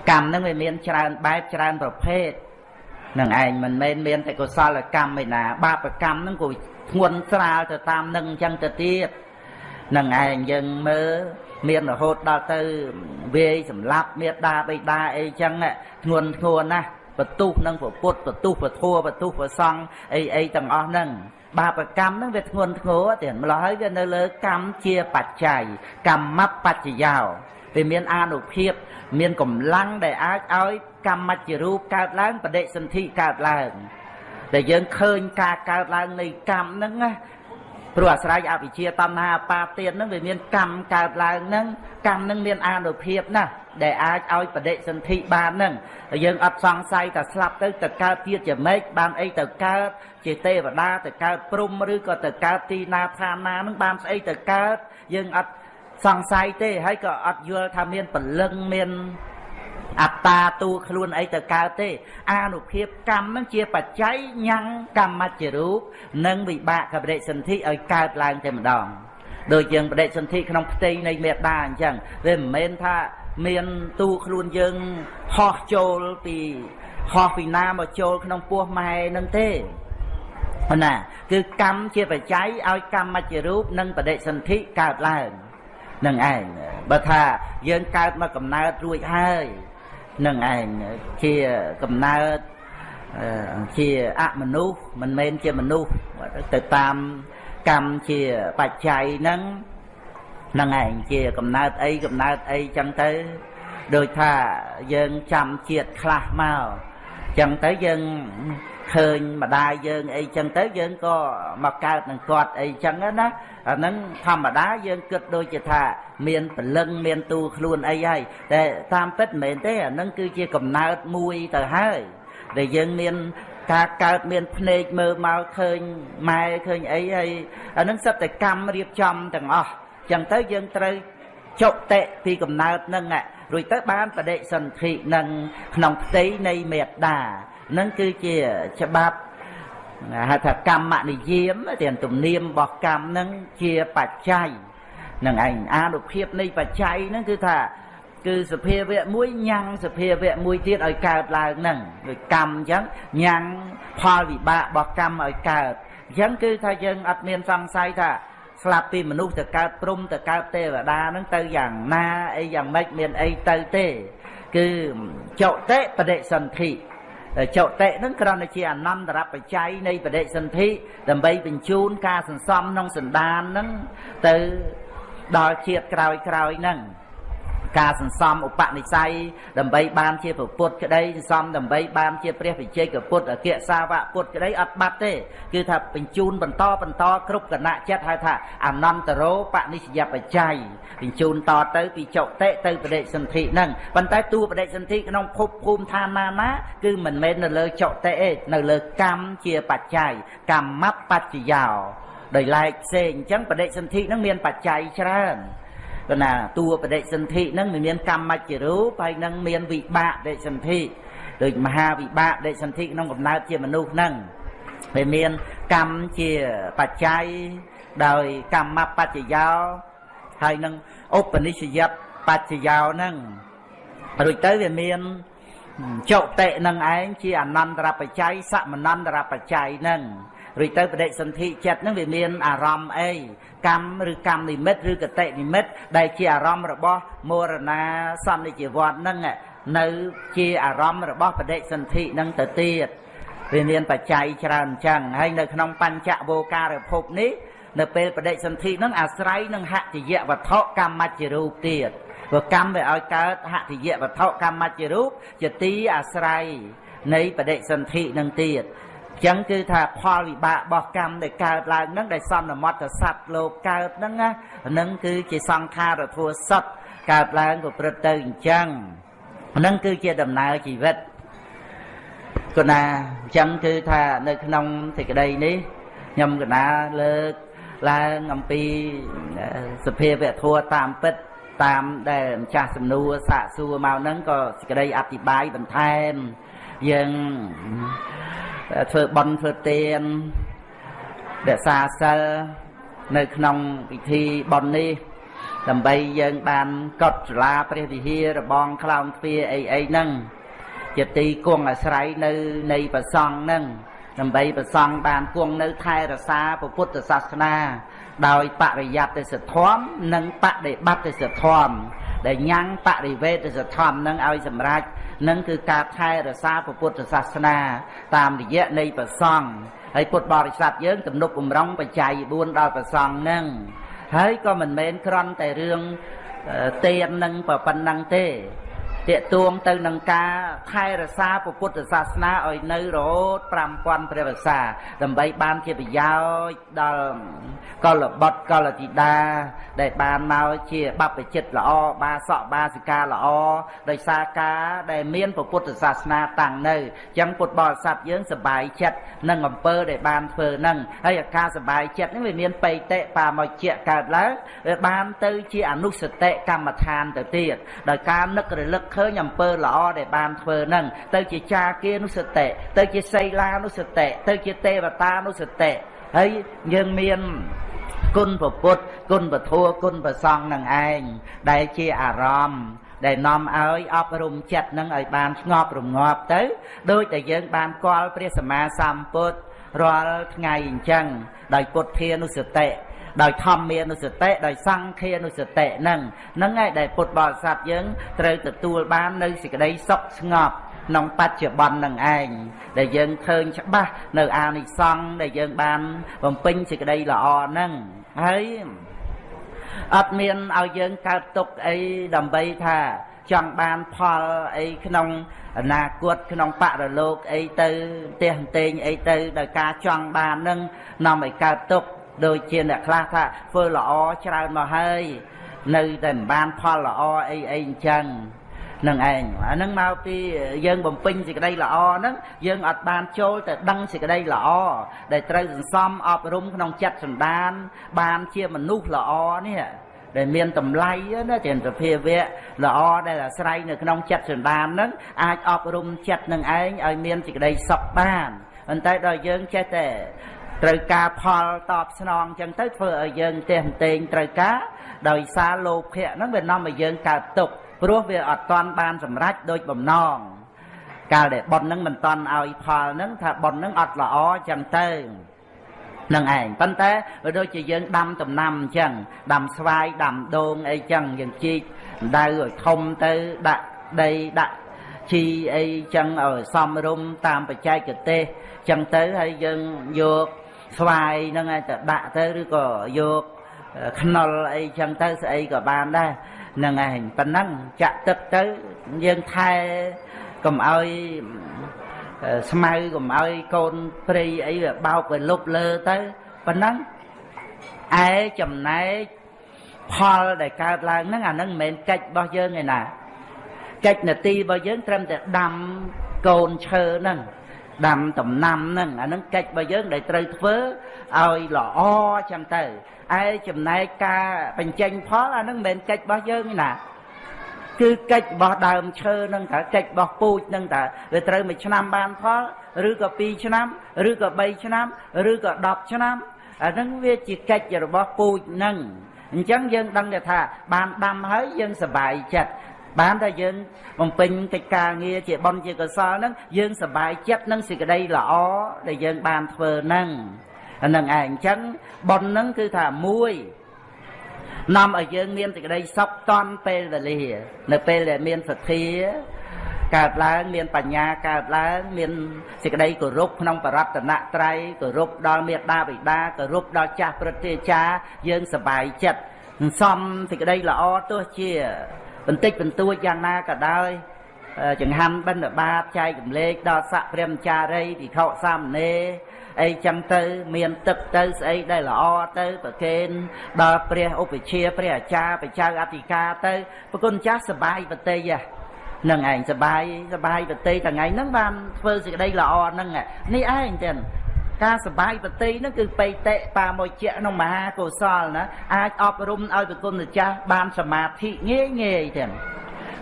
កម្មហ្នឹងវាមានច្រើនបែបច្រើនប្រភេទ នឹងឯងមិនមែនមានតែកុសលកម្មឯណាបាបកម្មហ្នឹងក៏ធ្ងន់ស្រាលទៅតាមនឹងអញ្ចឹងទៅទៀតនឹងឯងយើងមើលមានរហូតដល់ទៅវាយសម្លាប់មេដាបៃតាអីចឹងធ្ងន់ធ្ងរណាស់បន្ទុះនឹងពុទ្ធបន្ទុះពធัวបន្ទុះប្រសង់អីអីទាំងអស់ហ្នឹងបាបកម្មហ្នឹងវាធ្ងន់ធ្ងរទៀតម្ល៉េះហើយវានៅលើកម្មជាបច្ច័យកម្មបច្ចយោវាមានអានុភាព មានកម្លាំងដែលអាចឲ្យ កម្មច្ចរូបកើតឡើងបដិសន្ធិកើតឡើងដែលយើងឃើញការកើតឡើងនៃកម្មហ្នឹងណាព្រោះអាស្រ័យអវិជ្ជាតណ្ហាអបាទានហ្នឹងវាមានកម្មកើតឡើងហ្នឹងកម្មហ្នឹងមានអានុភាពណាស់ដែលអាចឲ្យបដិសន្ធិបានហ្នឹងយើងអត់សង្ស័យតែស្លាប់ទៅទៅកើតទៀតជាម៉េចបានអីទៅកើតជាទេវតាទៅកើតព្រំឬក៏ទៅកើតទីណាឋានណាហ្នឹងបានស្អីទៅកើតយើងអត់សង្ស័យទេហើយក៏អត់យល់ថាមានពលឹងមាន អត្តាទូខ្លួនអីទៅកើតទេអានុភាពកម្មនឹងជាបច្ច័យញ៉ាំងកម្មច្ចរូបនិងវិបាកកបរិសន្ធិឲ្យកើតឡើងតែម្ដងដូចយើងបដិសន្ធិក្នុងផ្ទៃនៃមេដាអញ្ចឹងវាមិនមែនថាមានទូខ្លួនយើងហោះចូលពីហោះពីណាមកចូលក្នុងពោះម៉ែនឹងទេណាគឺកម្មជាបច្ច័យឲ្យកម្មច្ចរូបនិងបដិសន្ធិកើតឡើងនឹងឯងបើថាយើងកើតមកកំណើតរួចហើយ នឹងឯងជាកំណើតជាអមនុស្សមិនមែនជាមនុស្សទៅតាមកម្មជាបច្ច័យហ្នឹងហ្នឹងឯងជាកំណើតអីកំណើតអីចឹងទៅដូចថាយើងចាំជាតិខ្លះមកចឹងទៅយើងឃើញម្ដាយយើងអីចឹងទៅយើងក៏មកកើតនឹងគាត់អីចឹងណា អាហ្នឹងធម្មតាយើងគិតដូចជាថាមានពលឹងមានទូខ្លួនអីហើយតែតាមពិតមិនមែនទេអាហ្នឹងគឺជាកំណើតមួយទៅហើយដែលយើងមានការកើតមានភ្នែកមើលមកឃើញម៉ែឃើញអីហើយអានឹងសិតតែកម្មរៀបចំទាំងអស់ចឹងទៅយើងត្រូវចុតិពីកំណើតនឹងរួចទៅបានបដិសន្ធិនឹងក្នុងផ្ទៃនៃមេត្តានឹងគឺជាច្បាប់ ហៅថាកម្មនិយាមទាំងទំនៀមរបស់កម្មនឹងជាបច្ច័យនឹងឯងអានុភាពនៃបច្ច័យហ្នឹងគឺថាគឺសភាវៈមួយញ៉ាំងសភាវៈមួយទៀតឲ្យកើតឡើងហ្នឹងដូចកម្មអញ្ចឹងញ៉ាំងផលវិបាករបស់កម្មឲ្យកើតអញ្ចឹងគឺថាយើងអត់មានសង្ស័យថាស្លាប់ពីមនុស្សទៅកើតព្រំទៅកើតទេវតាហ្នឹងទៅយ៉ាងណាអីយ៉ាងម៉េចមានអីទៅទេ គឺចុតិបដិសន្ធិ ចុតិហ្នឹងគ្រាន់តែជាអនន្តរបច្ច័យនៃបដិសន្ធិដើម្បីបញ្ជូនការសន្សំក្នុងសន្តានហ្នឹងទៅដល់ជាតិក្រោយក្រោយហ្នឹង ការសន្សំឧបនិស្ស័យដើម្បីបានជាពុទ្ធក្តីសន្សំដើម្បីបានជាព្រះវិជ័យកពុទ្ធអគ្គសាវកពុទ្ធក្តីអត់បាត់ទេ គឺថាបញ្ជូនបន្តបន្តគ្រប់គណៈចិត្តហៅថាអនន្តរោបនិស្សយបច្ច័យបញ្ជូនតទៅពីចុតិទៅបដិសន្ធិហ្នឹងប៉ុន្តែតួបដិសន្ធិក្នុងភពភូមិឋានណាណាគឺមិនមែននៅលើចុតិទេនៅលើកម្មជាបច្ច័យកម្មបច្ចយោដោយឡែកផ្សេងអញ្ចឹងបដិសន្ធិហ្នឹងមានបច្ច័យច្រើន គណាតួបដិសន្ធិហ្នឹងមានកម្មច្ចរូបហើយនឹងមានវិបាកដិសន្ធិដូចមហាវិបាកដេកសន្ធិក្នុងកំណើតជាមនុស្សហ្នឹងវាមានកម្មជាបច្ច័យដោយកម្មបច្ចយោហើយនឹងឧបនិស្សយតបច្ចយោហ្នឹងរួចទៅវាមានចុតិនឹងឯងជាអនន្តរបច្ច័យសមនន្តរបច្ច័យហ្នឹង រួចទៅបដិសន្ធិចិត្តហ្នឹងវាមានអារម្មណ៍អីកម្មឬកម្មនិមិត្តឬកតិនិមិត្តដែលជាអារម្មណ៍របស់មរណាសន្និជីវ័តហ្នឹងនៅជាអារម្មណ៍របស់បដិសន្ធិហ្នឹងទៅទៀតវាមានបច្ច័យច្រើនអញ្ចឹងហើយនៅក្នុងបញ្ចវោការភពនេះនៅពេលបដិសន្ធិហ្នឹងអាស្រ័យនឹងហតិយវត្ថុកម្មច្ចរូបទៀតព្រោះកម្មវាឲ្យកើតហតិយវត្ថុកម្មច្ចរូបជាទីអាស្រ័យនៃបដិសន្ធិនឹងទៀត ចឹងគឺថាផលវិបាករបស់កម្មដែលកើតឡើងហ្នឹងដែលសន្មតសត្វលោកកើតហ្នឹងណាហ្នឹងគឺជាសង្ខារធัวសត្វកើតឡើងប្រព្រឹត្តទៅអញ្ចឹងហ្នឹងគឺជាដំណើរជីវិតគណាអញ្ចឹងគឺថានៅក្នុងសេចក្តីនេះខ្ញុំកណាលើកឡើងអំពីសភាវៈធัวតាមពិតតាមដែលម្ចាស់សំណួរសាកសួរមកហ្នឹងក៏សេចក្តីអធិប្បាយបន្ថែមយើង ធ្វើបន់ធ្វើទានរក្សាសិលនៅក្នុងពិធីបន់នេះដើម្បីយើងបានកត់ចលាព្រះវិហាររបងខ្លោងទ្វារអីអីហ្នឹងជាទីគង់អាស្រ័យនៅនៃប្រសង់ហ្នឹងដើម្បីប្រសង់បានគង់នៅថែរក្សាពុទ្ធសាសនា ដោយបរិយត្តិសធម៌និងបដិបត្តិសធម៌ដែលញ៉ាំងបរិវេទសធម៌នឹងឲ្យសម្រេច នឹងគឺការថែរក្សាពុទ្ធសាសនា តាមរយៈនៃប្រសង់ហើយពុទ្ធបរិស័ទយើងទំនុកបំរុងបច្ច័យ4ដល់ប្រសង់នឹងហើយក៏មិនមែនគ្រាន់តែរឿងទៀននឹងប៉ុណ្ណឹងទេ តេតួងទៅនឹងការថែរក្សាពុទ្ធសាសនាឲ្យនៅរហូត5000ព្រះវស្សាដើម្បីបានជាប្រយោជន៍ដល់កលបុត្រកលធីតា ដែលបានមកជាបព្វជិតល្អបាសកបាសិកាល្អដោយសារការដែលមានពុទ្ធសាសនាតាំងនៅអញ្ចឹងពុទ្ធបរិស័ទយើងសប្បាយចិត្តនឹងអំពើដែលបានធ្វើហ្នឹងហើយអាការសប្បាយចិត្តនេះវាមានបេតិបាមកជាកើតឡើងវាបានទៅជាអនុសតិកម្មដ្ឋានទៅទៀតដោយការនឹករលឹកឃើញអំពើល្អដែលបានធ្វើហ្នឹងទៅជាចាគានុសតិទៅជាសីលានុសតិទៅជាទេវតានុសតិហើយយើងមានគុណពុទ្ធគុណពធัวគុណប្រសង់នឹងឯងដែលជាអារម្មណ៍ដែលនាំឲ្យអប់រំចិត្តនឹងឲ្យបានស្ងប់រងាប់ទៅដូចតែយើងបានគាល់ព្រះសម្មាសម្ពុទ្ធរាល់ថ្ងៃអញ្ចឹងដោយពុទ្ធានុសតិ ដោយធម្មានុសតិដោយសង្ឃានុសតិហ្នឹងហ្នឹងហើយដែលពុទ្ធបរិស័ទយើងត្រូវទទួលបាននៅសេចក្តីសុខស្ងប់ក្នុងបច្ចុប្បន្ននឹងឯងដែលយើងឃើញច្បាស់នៅអានិសង្ឃដែលយើងបានបំពេញសេចក្តីល្អហ្នឹងហើយអត់មានឲ្យយើងកើតទុកអីដើម្បីថាចង់បានផលអីក្នុងអនាគតក្នុងបរលោកអីទៅផ្ទះតេងអីទៅដោយការចង់បាននឹងនាំឲ្យកើតទុក ដូចជាអ្នកខ្លះថាធ្វើល្អច្រើនមកហើយនៅតែមិនបានផលល្អអីអីអញ្ចឹងនឹងឯងអានឹងមកពីយើងបំពេញសេចក្តីល្អហ្នឹងយើងអត់បានចូលទៅដឹងសេចក្តីល្អដែលត្រូវសន្សំអប់រំក្នុងចិត្តសន្តាន បានជាមនុស្សល្អនេះដែលមានតម្លៃណាជាសភាវៈល្អដែលអាស្រ័យនៅក្នុងចិត្តសន្តានហ្នឹងអាចអប់រំចិត្តនឹងឯងឲ្យមានសេចក្តីសុខបានប៉ុន្តែដល់យើងចេះតែ ត្រូវការផលតបស្នងចឹងទៅធ្វើឲ្យយើងទេះតេងត្រូវការដោយសារលោភៈហ្នឹងវានាំឲ្យយើងកើតទុក្ខព្រោះវាអត់តាន់បានសម្រេចដោយបំណងកាលដែលប៉ុនហ្នឹងមិនតាន់ឲ្យផលហ្នឹងថាប៉ុនហ្នឹងអត់ល្អចឹងទៅនឹងឯងប៉ុន្តែវាដូចជាយើងដាំដំណាំអញ្ចឹងដាំស្វាយដាំដូងអីចឹងយើងជីកដៅឲ្យធំទៅដាក់ដីដាក់ជីអីចឹងឲ្យសមរម្យតាមបច្ចេកទេសចឹងទៅហើយយើងយក ស្វាយហ្នឹងឲ្យទៅដាក់ទៅឬក៏យកខ្នុរអីចឹងទៅស្អីក៏បានដែរហ្នឹងឯងប៉ុណ្ណឹងចាក់ទឹកទៅយើងថែកុំឲ្យស្មៅកុំឲ្យកូនព្រៃអីវាបោកវាលុបលើទៅប៉ុណ្ណឹងឯចំណែកផលដែលកើតឡើងហ្នឹងអាហ្នឹងមិនមែនកិច្ចរបស់យើងឯណាកិច្ចនទីរបស់យើងត្រឹមតែដាំកូនឈើហ្នឹង ដាំដំណាំហ្នឹងអាហ្នឹងកិច្ចរបស់យើងដែលត្រូវធ្វើឲ្យល្អចឹងទៅឯចំណែកការបញ្ចេញផលអាហ្នឹងមិនមែនកិច្ចរបស់យើងណាគឺកិច្ចរបស់ដើមឈើនឹងតើកិច្ចរបស់ពូជនឹងតើវាត្រូវមួយឆ្នាំបានផលឬក៏2ឆ្នាំឬក៏3ឆ្នាំឬក៏10ឆ្នាំអាហ្នឹងវាជាកិច្ចរបស់ពូជនឹងអញ្ចឹងយើងដឹងថាបានដាំហើយយើងសប្បាយចិត្ត បានតែយើងបំពេញកិច្ចការងារជាបុណ្យជាកុសលហ្នឹងយើងសប្បាយចិត្តនឹងសេចក្តីល្អដែលយើងបានធ្វើហ្នឹងអានឹងឯងអញ្ចឹងបុណ្យហ្នឹងគឺថាមួយនាំឲ្យយើងមានសេចក្តីសុខតន់ពេលវេលា នៅពេលដែលមានសទ្ធាកើតឡើងមានបញ្ញាកើតឡើងមានសេចក្តីគោរពក្នុងបរតនត្រ័យគោរពដល់មេត្តាបិតាគោរពដល់ចាស់ព្រឹទ្ធាចារ្យយើងសប្បាយចិត្តសំសេចក្តីល្អទោះជា បន្តិចបន្តួចយ៉ាងណាក៏ដោយចង្ហាន់បិណ្ឌបាតចែកចម្លែកដល់ស័កព្រះមចារីភិក្ខុសាមណេរអីចឹងទៅមានទឹកទៅស្អីដែលល្អទៅប្រគេនដល់ព្រះឧបជាព្រះអាចារ្យបច្ចៅអធិការទៅប្រគុណចាស់សបាយបតីហ្នឹងឯងសបាយសបាយបតីថ្ងៃហ្នឹងបានធ្វើសេចក្តីល្អហ្នឹងនេះឯងទៀត ការសបាយបតីហ្នឹងគឺបៃតិបាមួយជាក្នុងមហាកុសលណាអាចអប់រំឲ្យប្រគុណម្ចាស់បានសមាធិងាយងាយទៀត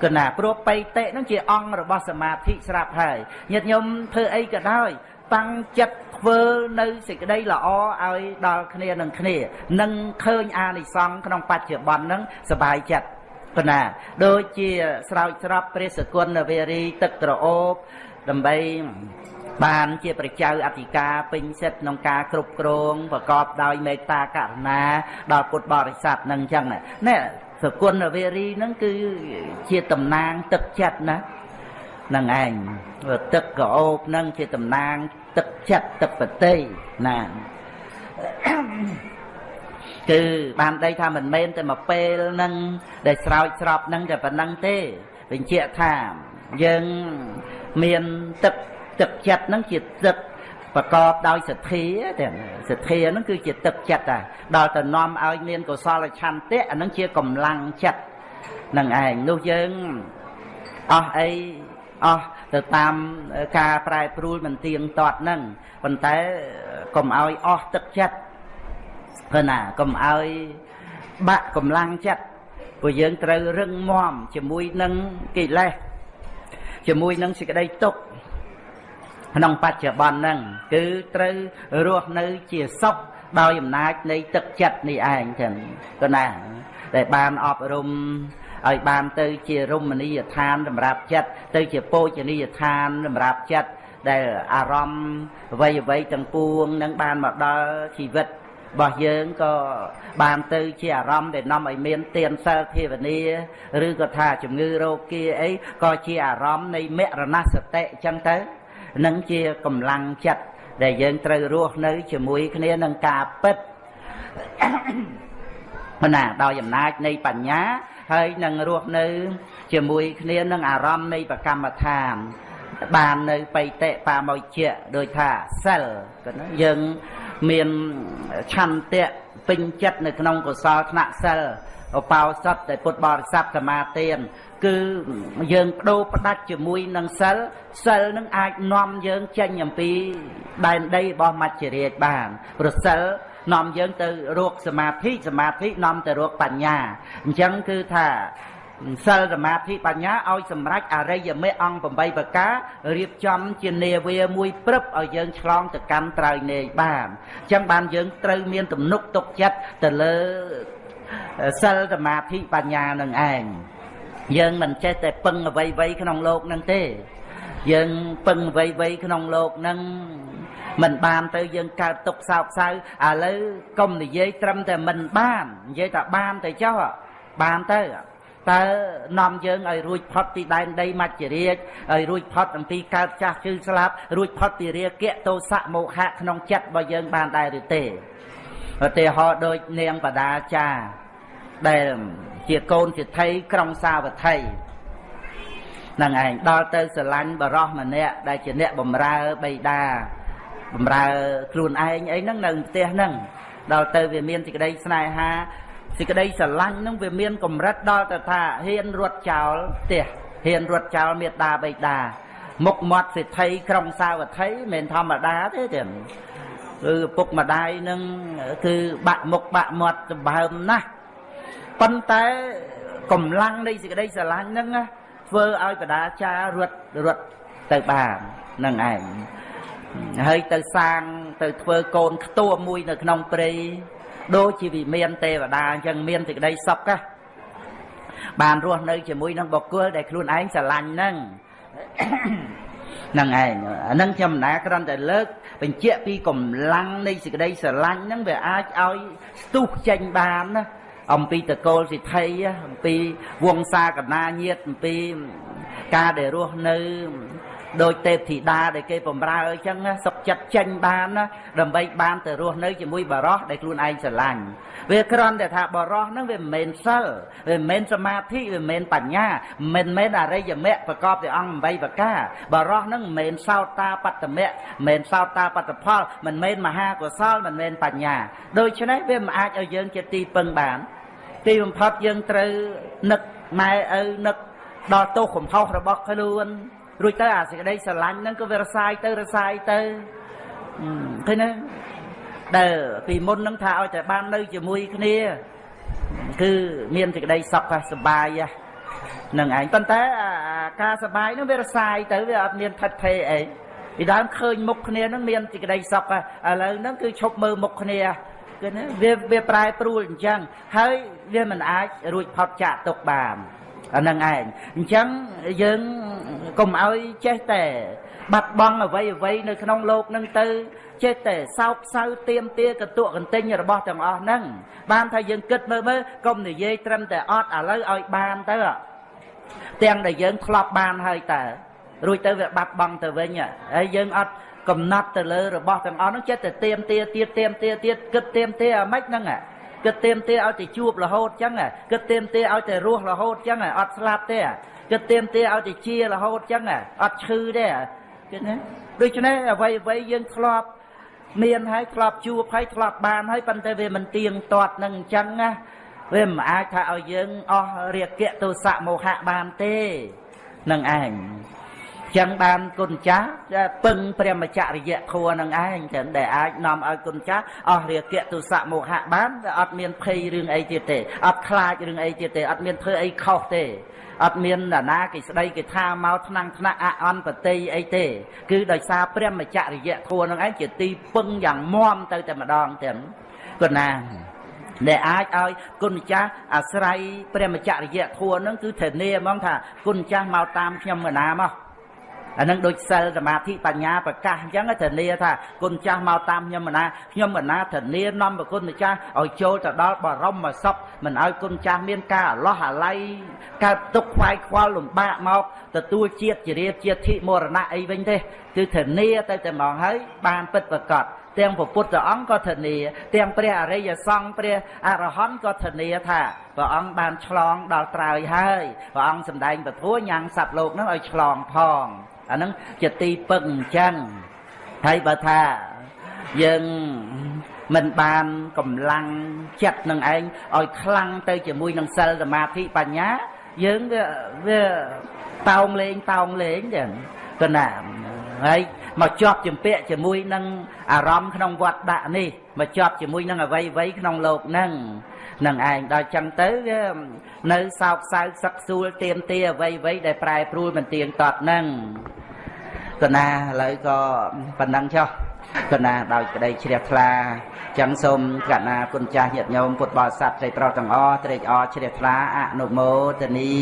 គណាព្រោះបៃតិហ្នឹងជាអង្គរបស់សមាធិស្រាប់ហើយញាតិញោមធ្វើអីក៏ដោយតាំងចិត្តធ្វើនៅសេចក្តីល្អឲ្យដល់គ្នានឹងគ្នានឹងឃើញអានិសង្ឃក្នុងបច្ចុប្បន្នហ្នឹងសบายចិត្តប៉ុណ្ណាដូចជាស្រោចស្រពព្រះសគុណវេរីទឹកក្រអូបដើម្បី បានជាប្រជាអធិការពេញសិទ្ធក្នុងការគ្រប់គ្រងប្រកបដោយមេត្តាករុណាដល់ពុទ្ធបរិស័ទនឹងអញ្ចឹងនេះសគុណវេរីហ្នឹងគឺជាតំណាងទឹកចិត្តណានឹងឯងទឹកកោបហ្នឹងជាតំណាងទឹកចិត្តទឹកបតីណាគឺបានដីថាមិនមែនតែមកពេលហ្នឹងដែលស្រោចស្រពហ្នឹងតែប៉ុណ្្នឹងទេបញ្ជាក់ថាយើងមានទឹក ទឹកចិត្តហ្នឹងជាទឹកប្រកបដោយសទ្ធាទាំងសទ្ធាហ្នឹងគឺជាទឹកចិត្តដែរដល់ទៅនាំឲ្យមានកុសលឆន្ទៈអាហ្នឹងជាកម្លាំងចិត្តនឹងឯងនោះយើងអស់អីអស់ទៅតាមការប្រែប្រួលមិនទៀងទាត់ហ្នឹងប៉ុន្តែកុំឲ្យអស់ទឹកចិត្តព្រោះណាកុំឲ្យបាក់កម្លាំងចិត្តព្រោះយើងត្រូវរឹងមាំជាមួយនឹងកិលេសជាមួយនឹងសេចក្តីទុក្ខ ក្នុងបច្ចុប្បន្នហ្នឹងគឺត្រូវរស់នៅជាសុខដោយអំណាចនៃទឹកចិត្តនេះឯងចឹងក៏ណាដែលបានអប់រំឲ្យបានទៅជារមណីយដ្ឋានសម្រាប់ចិត្តទៅជាពោជនីយដ្ឋានសម្រាប់ចិត្តដែលអារម្មណ៍អ្វីអ្វីទាំងពួងនឹងបានមកដល់ជីវិតរបស់យើងក៏បានទៅជាអារម្មណ៍ដែលនាំឲ្យមានទានសិលភាវនាឬក៏ថាជំងឺរោគាអីក៏ជាអារម្មណ៍នៃមរណសតិអញ្ចឹងទៅ នឹងជាកម្លាំងចិត្តដែលយើងត្រូវរស់នៅជាមួយគ្នានឹងការពិតណាដោយអំណាចនៃបញ្ញាហើយនឹងរស់នៅ ជាមួយគ្នានឹងអារម្មណ៍នៃប្រកម្មដ្ឋានបាននៅបៃតិបាមួយជាដោយថាសិលក៏ណាយើងមានឆន្ទៈពេញចិត្តនៅក្នុងកុសលថ្នាក់សិលឧបោសថដែលពុទ្ធបរិស័ទសមាទាន គឺយើងបដូរផ្ដាច់ជាមួយនឹងសិលសិលនឹងអាចនាំយើងចេញអំពីដែនដីរបស់មច្ចរាជបានព្រោះសិលនាំយើងទៅរកសមាធិសមាធិនាំទៅរកបញ្ញាអញ្ចឹងគឺថាសិលសមាធិបញ្ញាឲ្យសម្រេចអរិយមេអង្គ8ប្រការរៀបចំជានាវាមួយព្រឹបឲ្យយើងឆ្លងទៅកាន់ត្រើយនេយបានអញ្ចឹងបានយើងត្រូវមានទំនុកទុកចិត្តទៅលើសិលសមាធិបញ្ញានឹងឯង យើងមិនចេះតែពឹងអ្វីអ្វីក្នុងលោកនឹងទេ យើងពឹងអ្វីអ្វីក្នុងលោកនឹងមិនបានទៅយើងកើតទុកសោកសៅឥឡូវកុំនិយាយត្រឹមតែមិនបាននិយាយថាបានទៅចុះបានទៅតើនាំយើងឲ្យរួចផុតពីដែនដីមច្ចរាជឲ្យរួចផុតអំពីកើតចាស់ជឺស្លាប់រួចផុតពីរាគៈទោសៈមោហៈក្នុងចិត្តរបស់យើងបានដែរឬទេឧទាហរណ៍ដូចនាងបដាចាដែល ជាកូនសិទ្ធិក្រុងសាវត្ថីនឹងឯងដល់ទៅស្រឡាញ់បរោះម្នាក់ដែលជាអ្នកបំរើបៃតាបំរើខ្លួនឯងអីហ្នឹងនៅផ្ទះហ្នឹងដល់ទៅវាមានសេចក្តីស្នេហាសេចក្តីស្រឡាញ់ហ្នឹងវាមានកម្រិតដល់ទៅថាហ៊ានរត់ចោលផ្ទះហ៊ានរត់ចោលមេដាបៃតាមុខមាត់សិទ្ធិក្រុងសាវត្ថីមិនធម្មតាទេទេគឺពុកម្ដាយនឹងគឺបាក់មុខបាក់មាត់សម្បើមណាស់ ប៉ុន្តែកម្លាំងនៃសេចក្តីស្រឡាញ់ហ្នឹងធ្វើឲ្យបដាចារត់រត់ទៅបាននឹងឯងហើយទៅសាងទៅធ្វើកូនខ្ទួមួយនៅក្នុងព្រៃដូចជាវិមានទេវតាអញ្ចឹងមានសេចក្តីសុខណាបានរស់នៅជាមួយនឹងបុគ្គលដែលខ្លួនឯងស្រឡាញ់ហ្នឹងហ្នឹងឯងអាហ្នឹងខ្ញុំណាគ្រាន់តែលើកបញ្ជាក់ពីកម្លាំងនៃសេចក្តីស្រឡាញ់ហ្នឹងវាអាចឲ្យស្ទុះចេញបានណា អំពីតកូលសិទ្ធិអំពីវងសាកណាញាតអំពីការដែលរស់នៅដោយទេពធីតាដែលគេបំរើអញ្ចឹងសុខចិត្តចេញបានណាដើម្បីបានទៅរស់នៅជាមួយបរោះដែលខ្លួនឯងស្រឡាញ់វាគ្រាន់តែថាបរោះហ្នឹងវាមិនមែនសិលវាមិនមែនសមាធិវាមិនមែនបញ្ញាមិនមែនអរិយមគ្គប្រកបដោយអង្គ8ប្រការបរោះហ្នឹងមិនមែនសោតាបត្តមគ្គមិនមែនសោតាបត្តផលមិនមែនមហាកុសលមិនមែនបញ្ញាដូច្នេះវាមិនអាចឲ្យយើងជាទីពឹងបាន ទីបំផុតយើងត្រូវនឹកម៉ែឪនឹកដល់ទោសកំហុសរបស់ខ្លួនរួចទៅអាសេចក្តីស្រឡាញ់ហ្នឹងក៏វារសាយទៅរសាយទៅឃើញទេដែលពីមុនហ្នឹងថាឲ្យតែបាននៅជាមួយគ្នា គឺមានសេចក្តីសុខសប្បាយហ្នឹងឯងប៉ុន្តែការសប្បាយហ្នឹងវារសាយទៅវាអត់មានថិតថេរអីពីដើមឃើញមុខគ្នាហ្នឹងមានសេចក្តីសុខឥឡូវហ្នឹងគឺឈប់មើលមុខគ្នា គឺណាវាវាប្រែប្រួលអញ្ចឹងហើយវាមិនអាចរួចផុតចាកទុកបានអានឹងឯងអញ្ចឹងយើងកុំឲ្យចេះតែបាត់បង់អ្វីអ្វីនៅក្នុងโลกនឹងទៅចេះតែសោកសៅទៀមទាកតុកកន្ទិញរបស់ទាំងអស់ហ្នឹងបានថាយើងគិតមើលមើលកុំនិយាយត្រឹមតែអត់ឥឡូវឲ្យបានទៅទាំងដែលយើងធ្លាប់បានហើយតើរួចទៅវាបាត់បង់ទៅវិញហើយយើងអត់ កំណត់ទៅលើរបស់ទាំងអស់ហ្នឹងចិត្តតែទៀមទាទៀតទៀមទាទៀតគិតទៀមទាអាម៉េចហ្នឹងគិតទៀមទាឲ្យតែជួបរហូតចឹងគិតទៀមទាឲ្យតែរស់រហូតចឹងអត់ស្លាប់ទេគិតទៀមទាឲ្យតែជារហូតចឹងអត់ឈឺទេគិតណាដូច្នេះអ្វីអ្វីយើងធ្លាប់មានហើយធ្លាប់ជួបហើយធ្លាប់បានហើយប៉ុន្តែវាមិនទៀងទាត់នឹងអញ្ចឹងណាវាមិនអាចថាឲ្យយើងអស់រាគៈទោសៈមោហៈបានទេនឹងឯង ចឹងបានគុណចាស់ពឹងព្រះមច្ចរិយធัวនឹងឯងចឹងដែលអាចនាំឲ្យគុណចាស់អស់រាគៈទុសៈមោហៈបានវាអត់មានភ័យរឿងអីទៀតទេអត់ខ្លាចរឿងអីទៀតទេអត់មានធ្វើអីខុសទេអត់មានណានាគេស្ដីគេថាមកថ្នាំងថ្នាក់អអន្តបតីអីទេគឺដោយសារព្រះមច្ចរិយធัวនឹងឯងជាទីពឹងយ៉ាងមាំទៅតែម្ដងទាំងគុណណាដែលអាចឲ្យគុណម្ចាស់អាស្រ័យព្រះមច្ចរិយធัวនឹងគឺធានាហ្មងថាគុណម្ចាស់មកតាមខ្ញុំកណាមក អានឹងដូចសិលសមាធិបញ្ញាប្រកាសអញ្ចឹងធានាថាគុណចាស់មកតាមខ្ញុំមណាខ្ញុំមណាធានានាំប្រគុណចាស់ឲ្យចូលទៅដល់បរមសុខមិនឲ្យគុណចាស់មានការអលោះអាល័យកើតទុកខ្វាយខ្វល់លំបាកមកទទួលជាតិជារាជាតិធិមរណៈអីវិញទេគឺធានាទៅតែហ្មងហើយបានពិតប្រកបទាំងពុទ្ធអង្គក៏ធានា ទាំងព្រះអរិយសង្ឃព្រះអរហន្តក៏ធានាថាព្រះអង្គបានឆ្លងដល់ត្រើយហើយព្រះអង្គសម្ដែងពធញ៉ាំងសត្វលោកនឹងឲ្យឆ្លងផង អាហ្នឹងជាទីពឹងអញ្ចឹងហើយបើថាយើងមិនបានកម្លាំងចិត្តនឹងឯងឲ្យខ្លាំងទៅជាមួយនឹងសិលសមាធិបញ្ញា យើងវាវាតោងលេងតោងលេងចឹងគណាហើយមកជាប់ជំពាក់ជាមួយនឹងអារម្មណ៍ក្នុងវត្តដាក់នេះមកជាប់ជាមួយនឹងអវ័យវ័យក្នុងលោកហ្នឹង នឹងឯងដល់ចឹងទៅវានៅសោកសៅសឹកសួលទៀមទាអវ័យវ័យដែលប្រែប្រួលមិនទៀងទាត់ហ្នឹងកណាឥឡូវក៏ប៉ុណ្ណឹងចុះកណាដោយក្តីជ្រះថ្លាចឹងសូមកណាគុណចាស់ញាតិញោមពុទ្ធបរិស័ទស្រីប្រុសទាំងអស់ត្រេកអរជ្រះថ្លាអនុមោទនី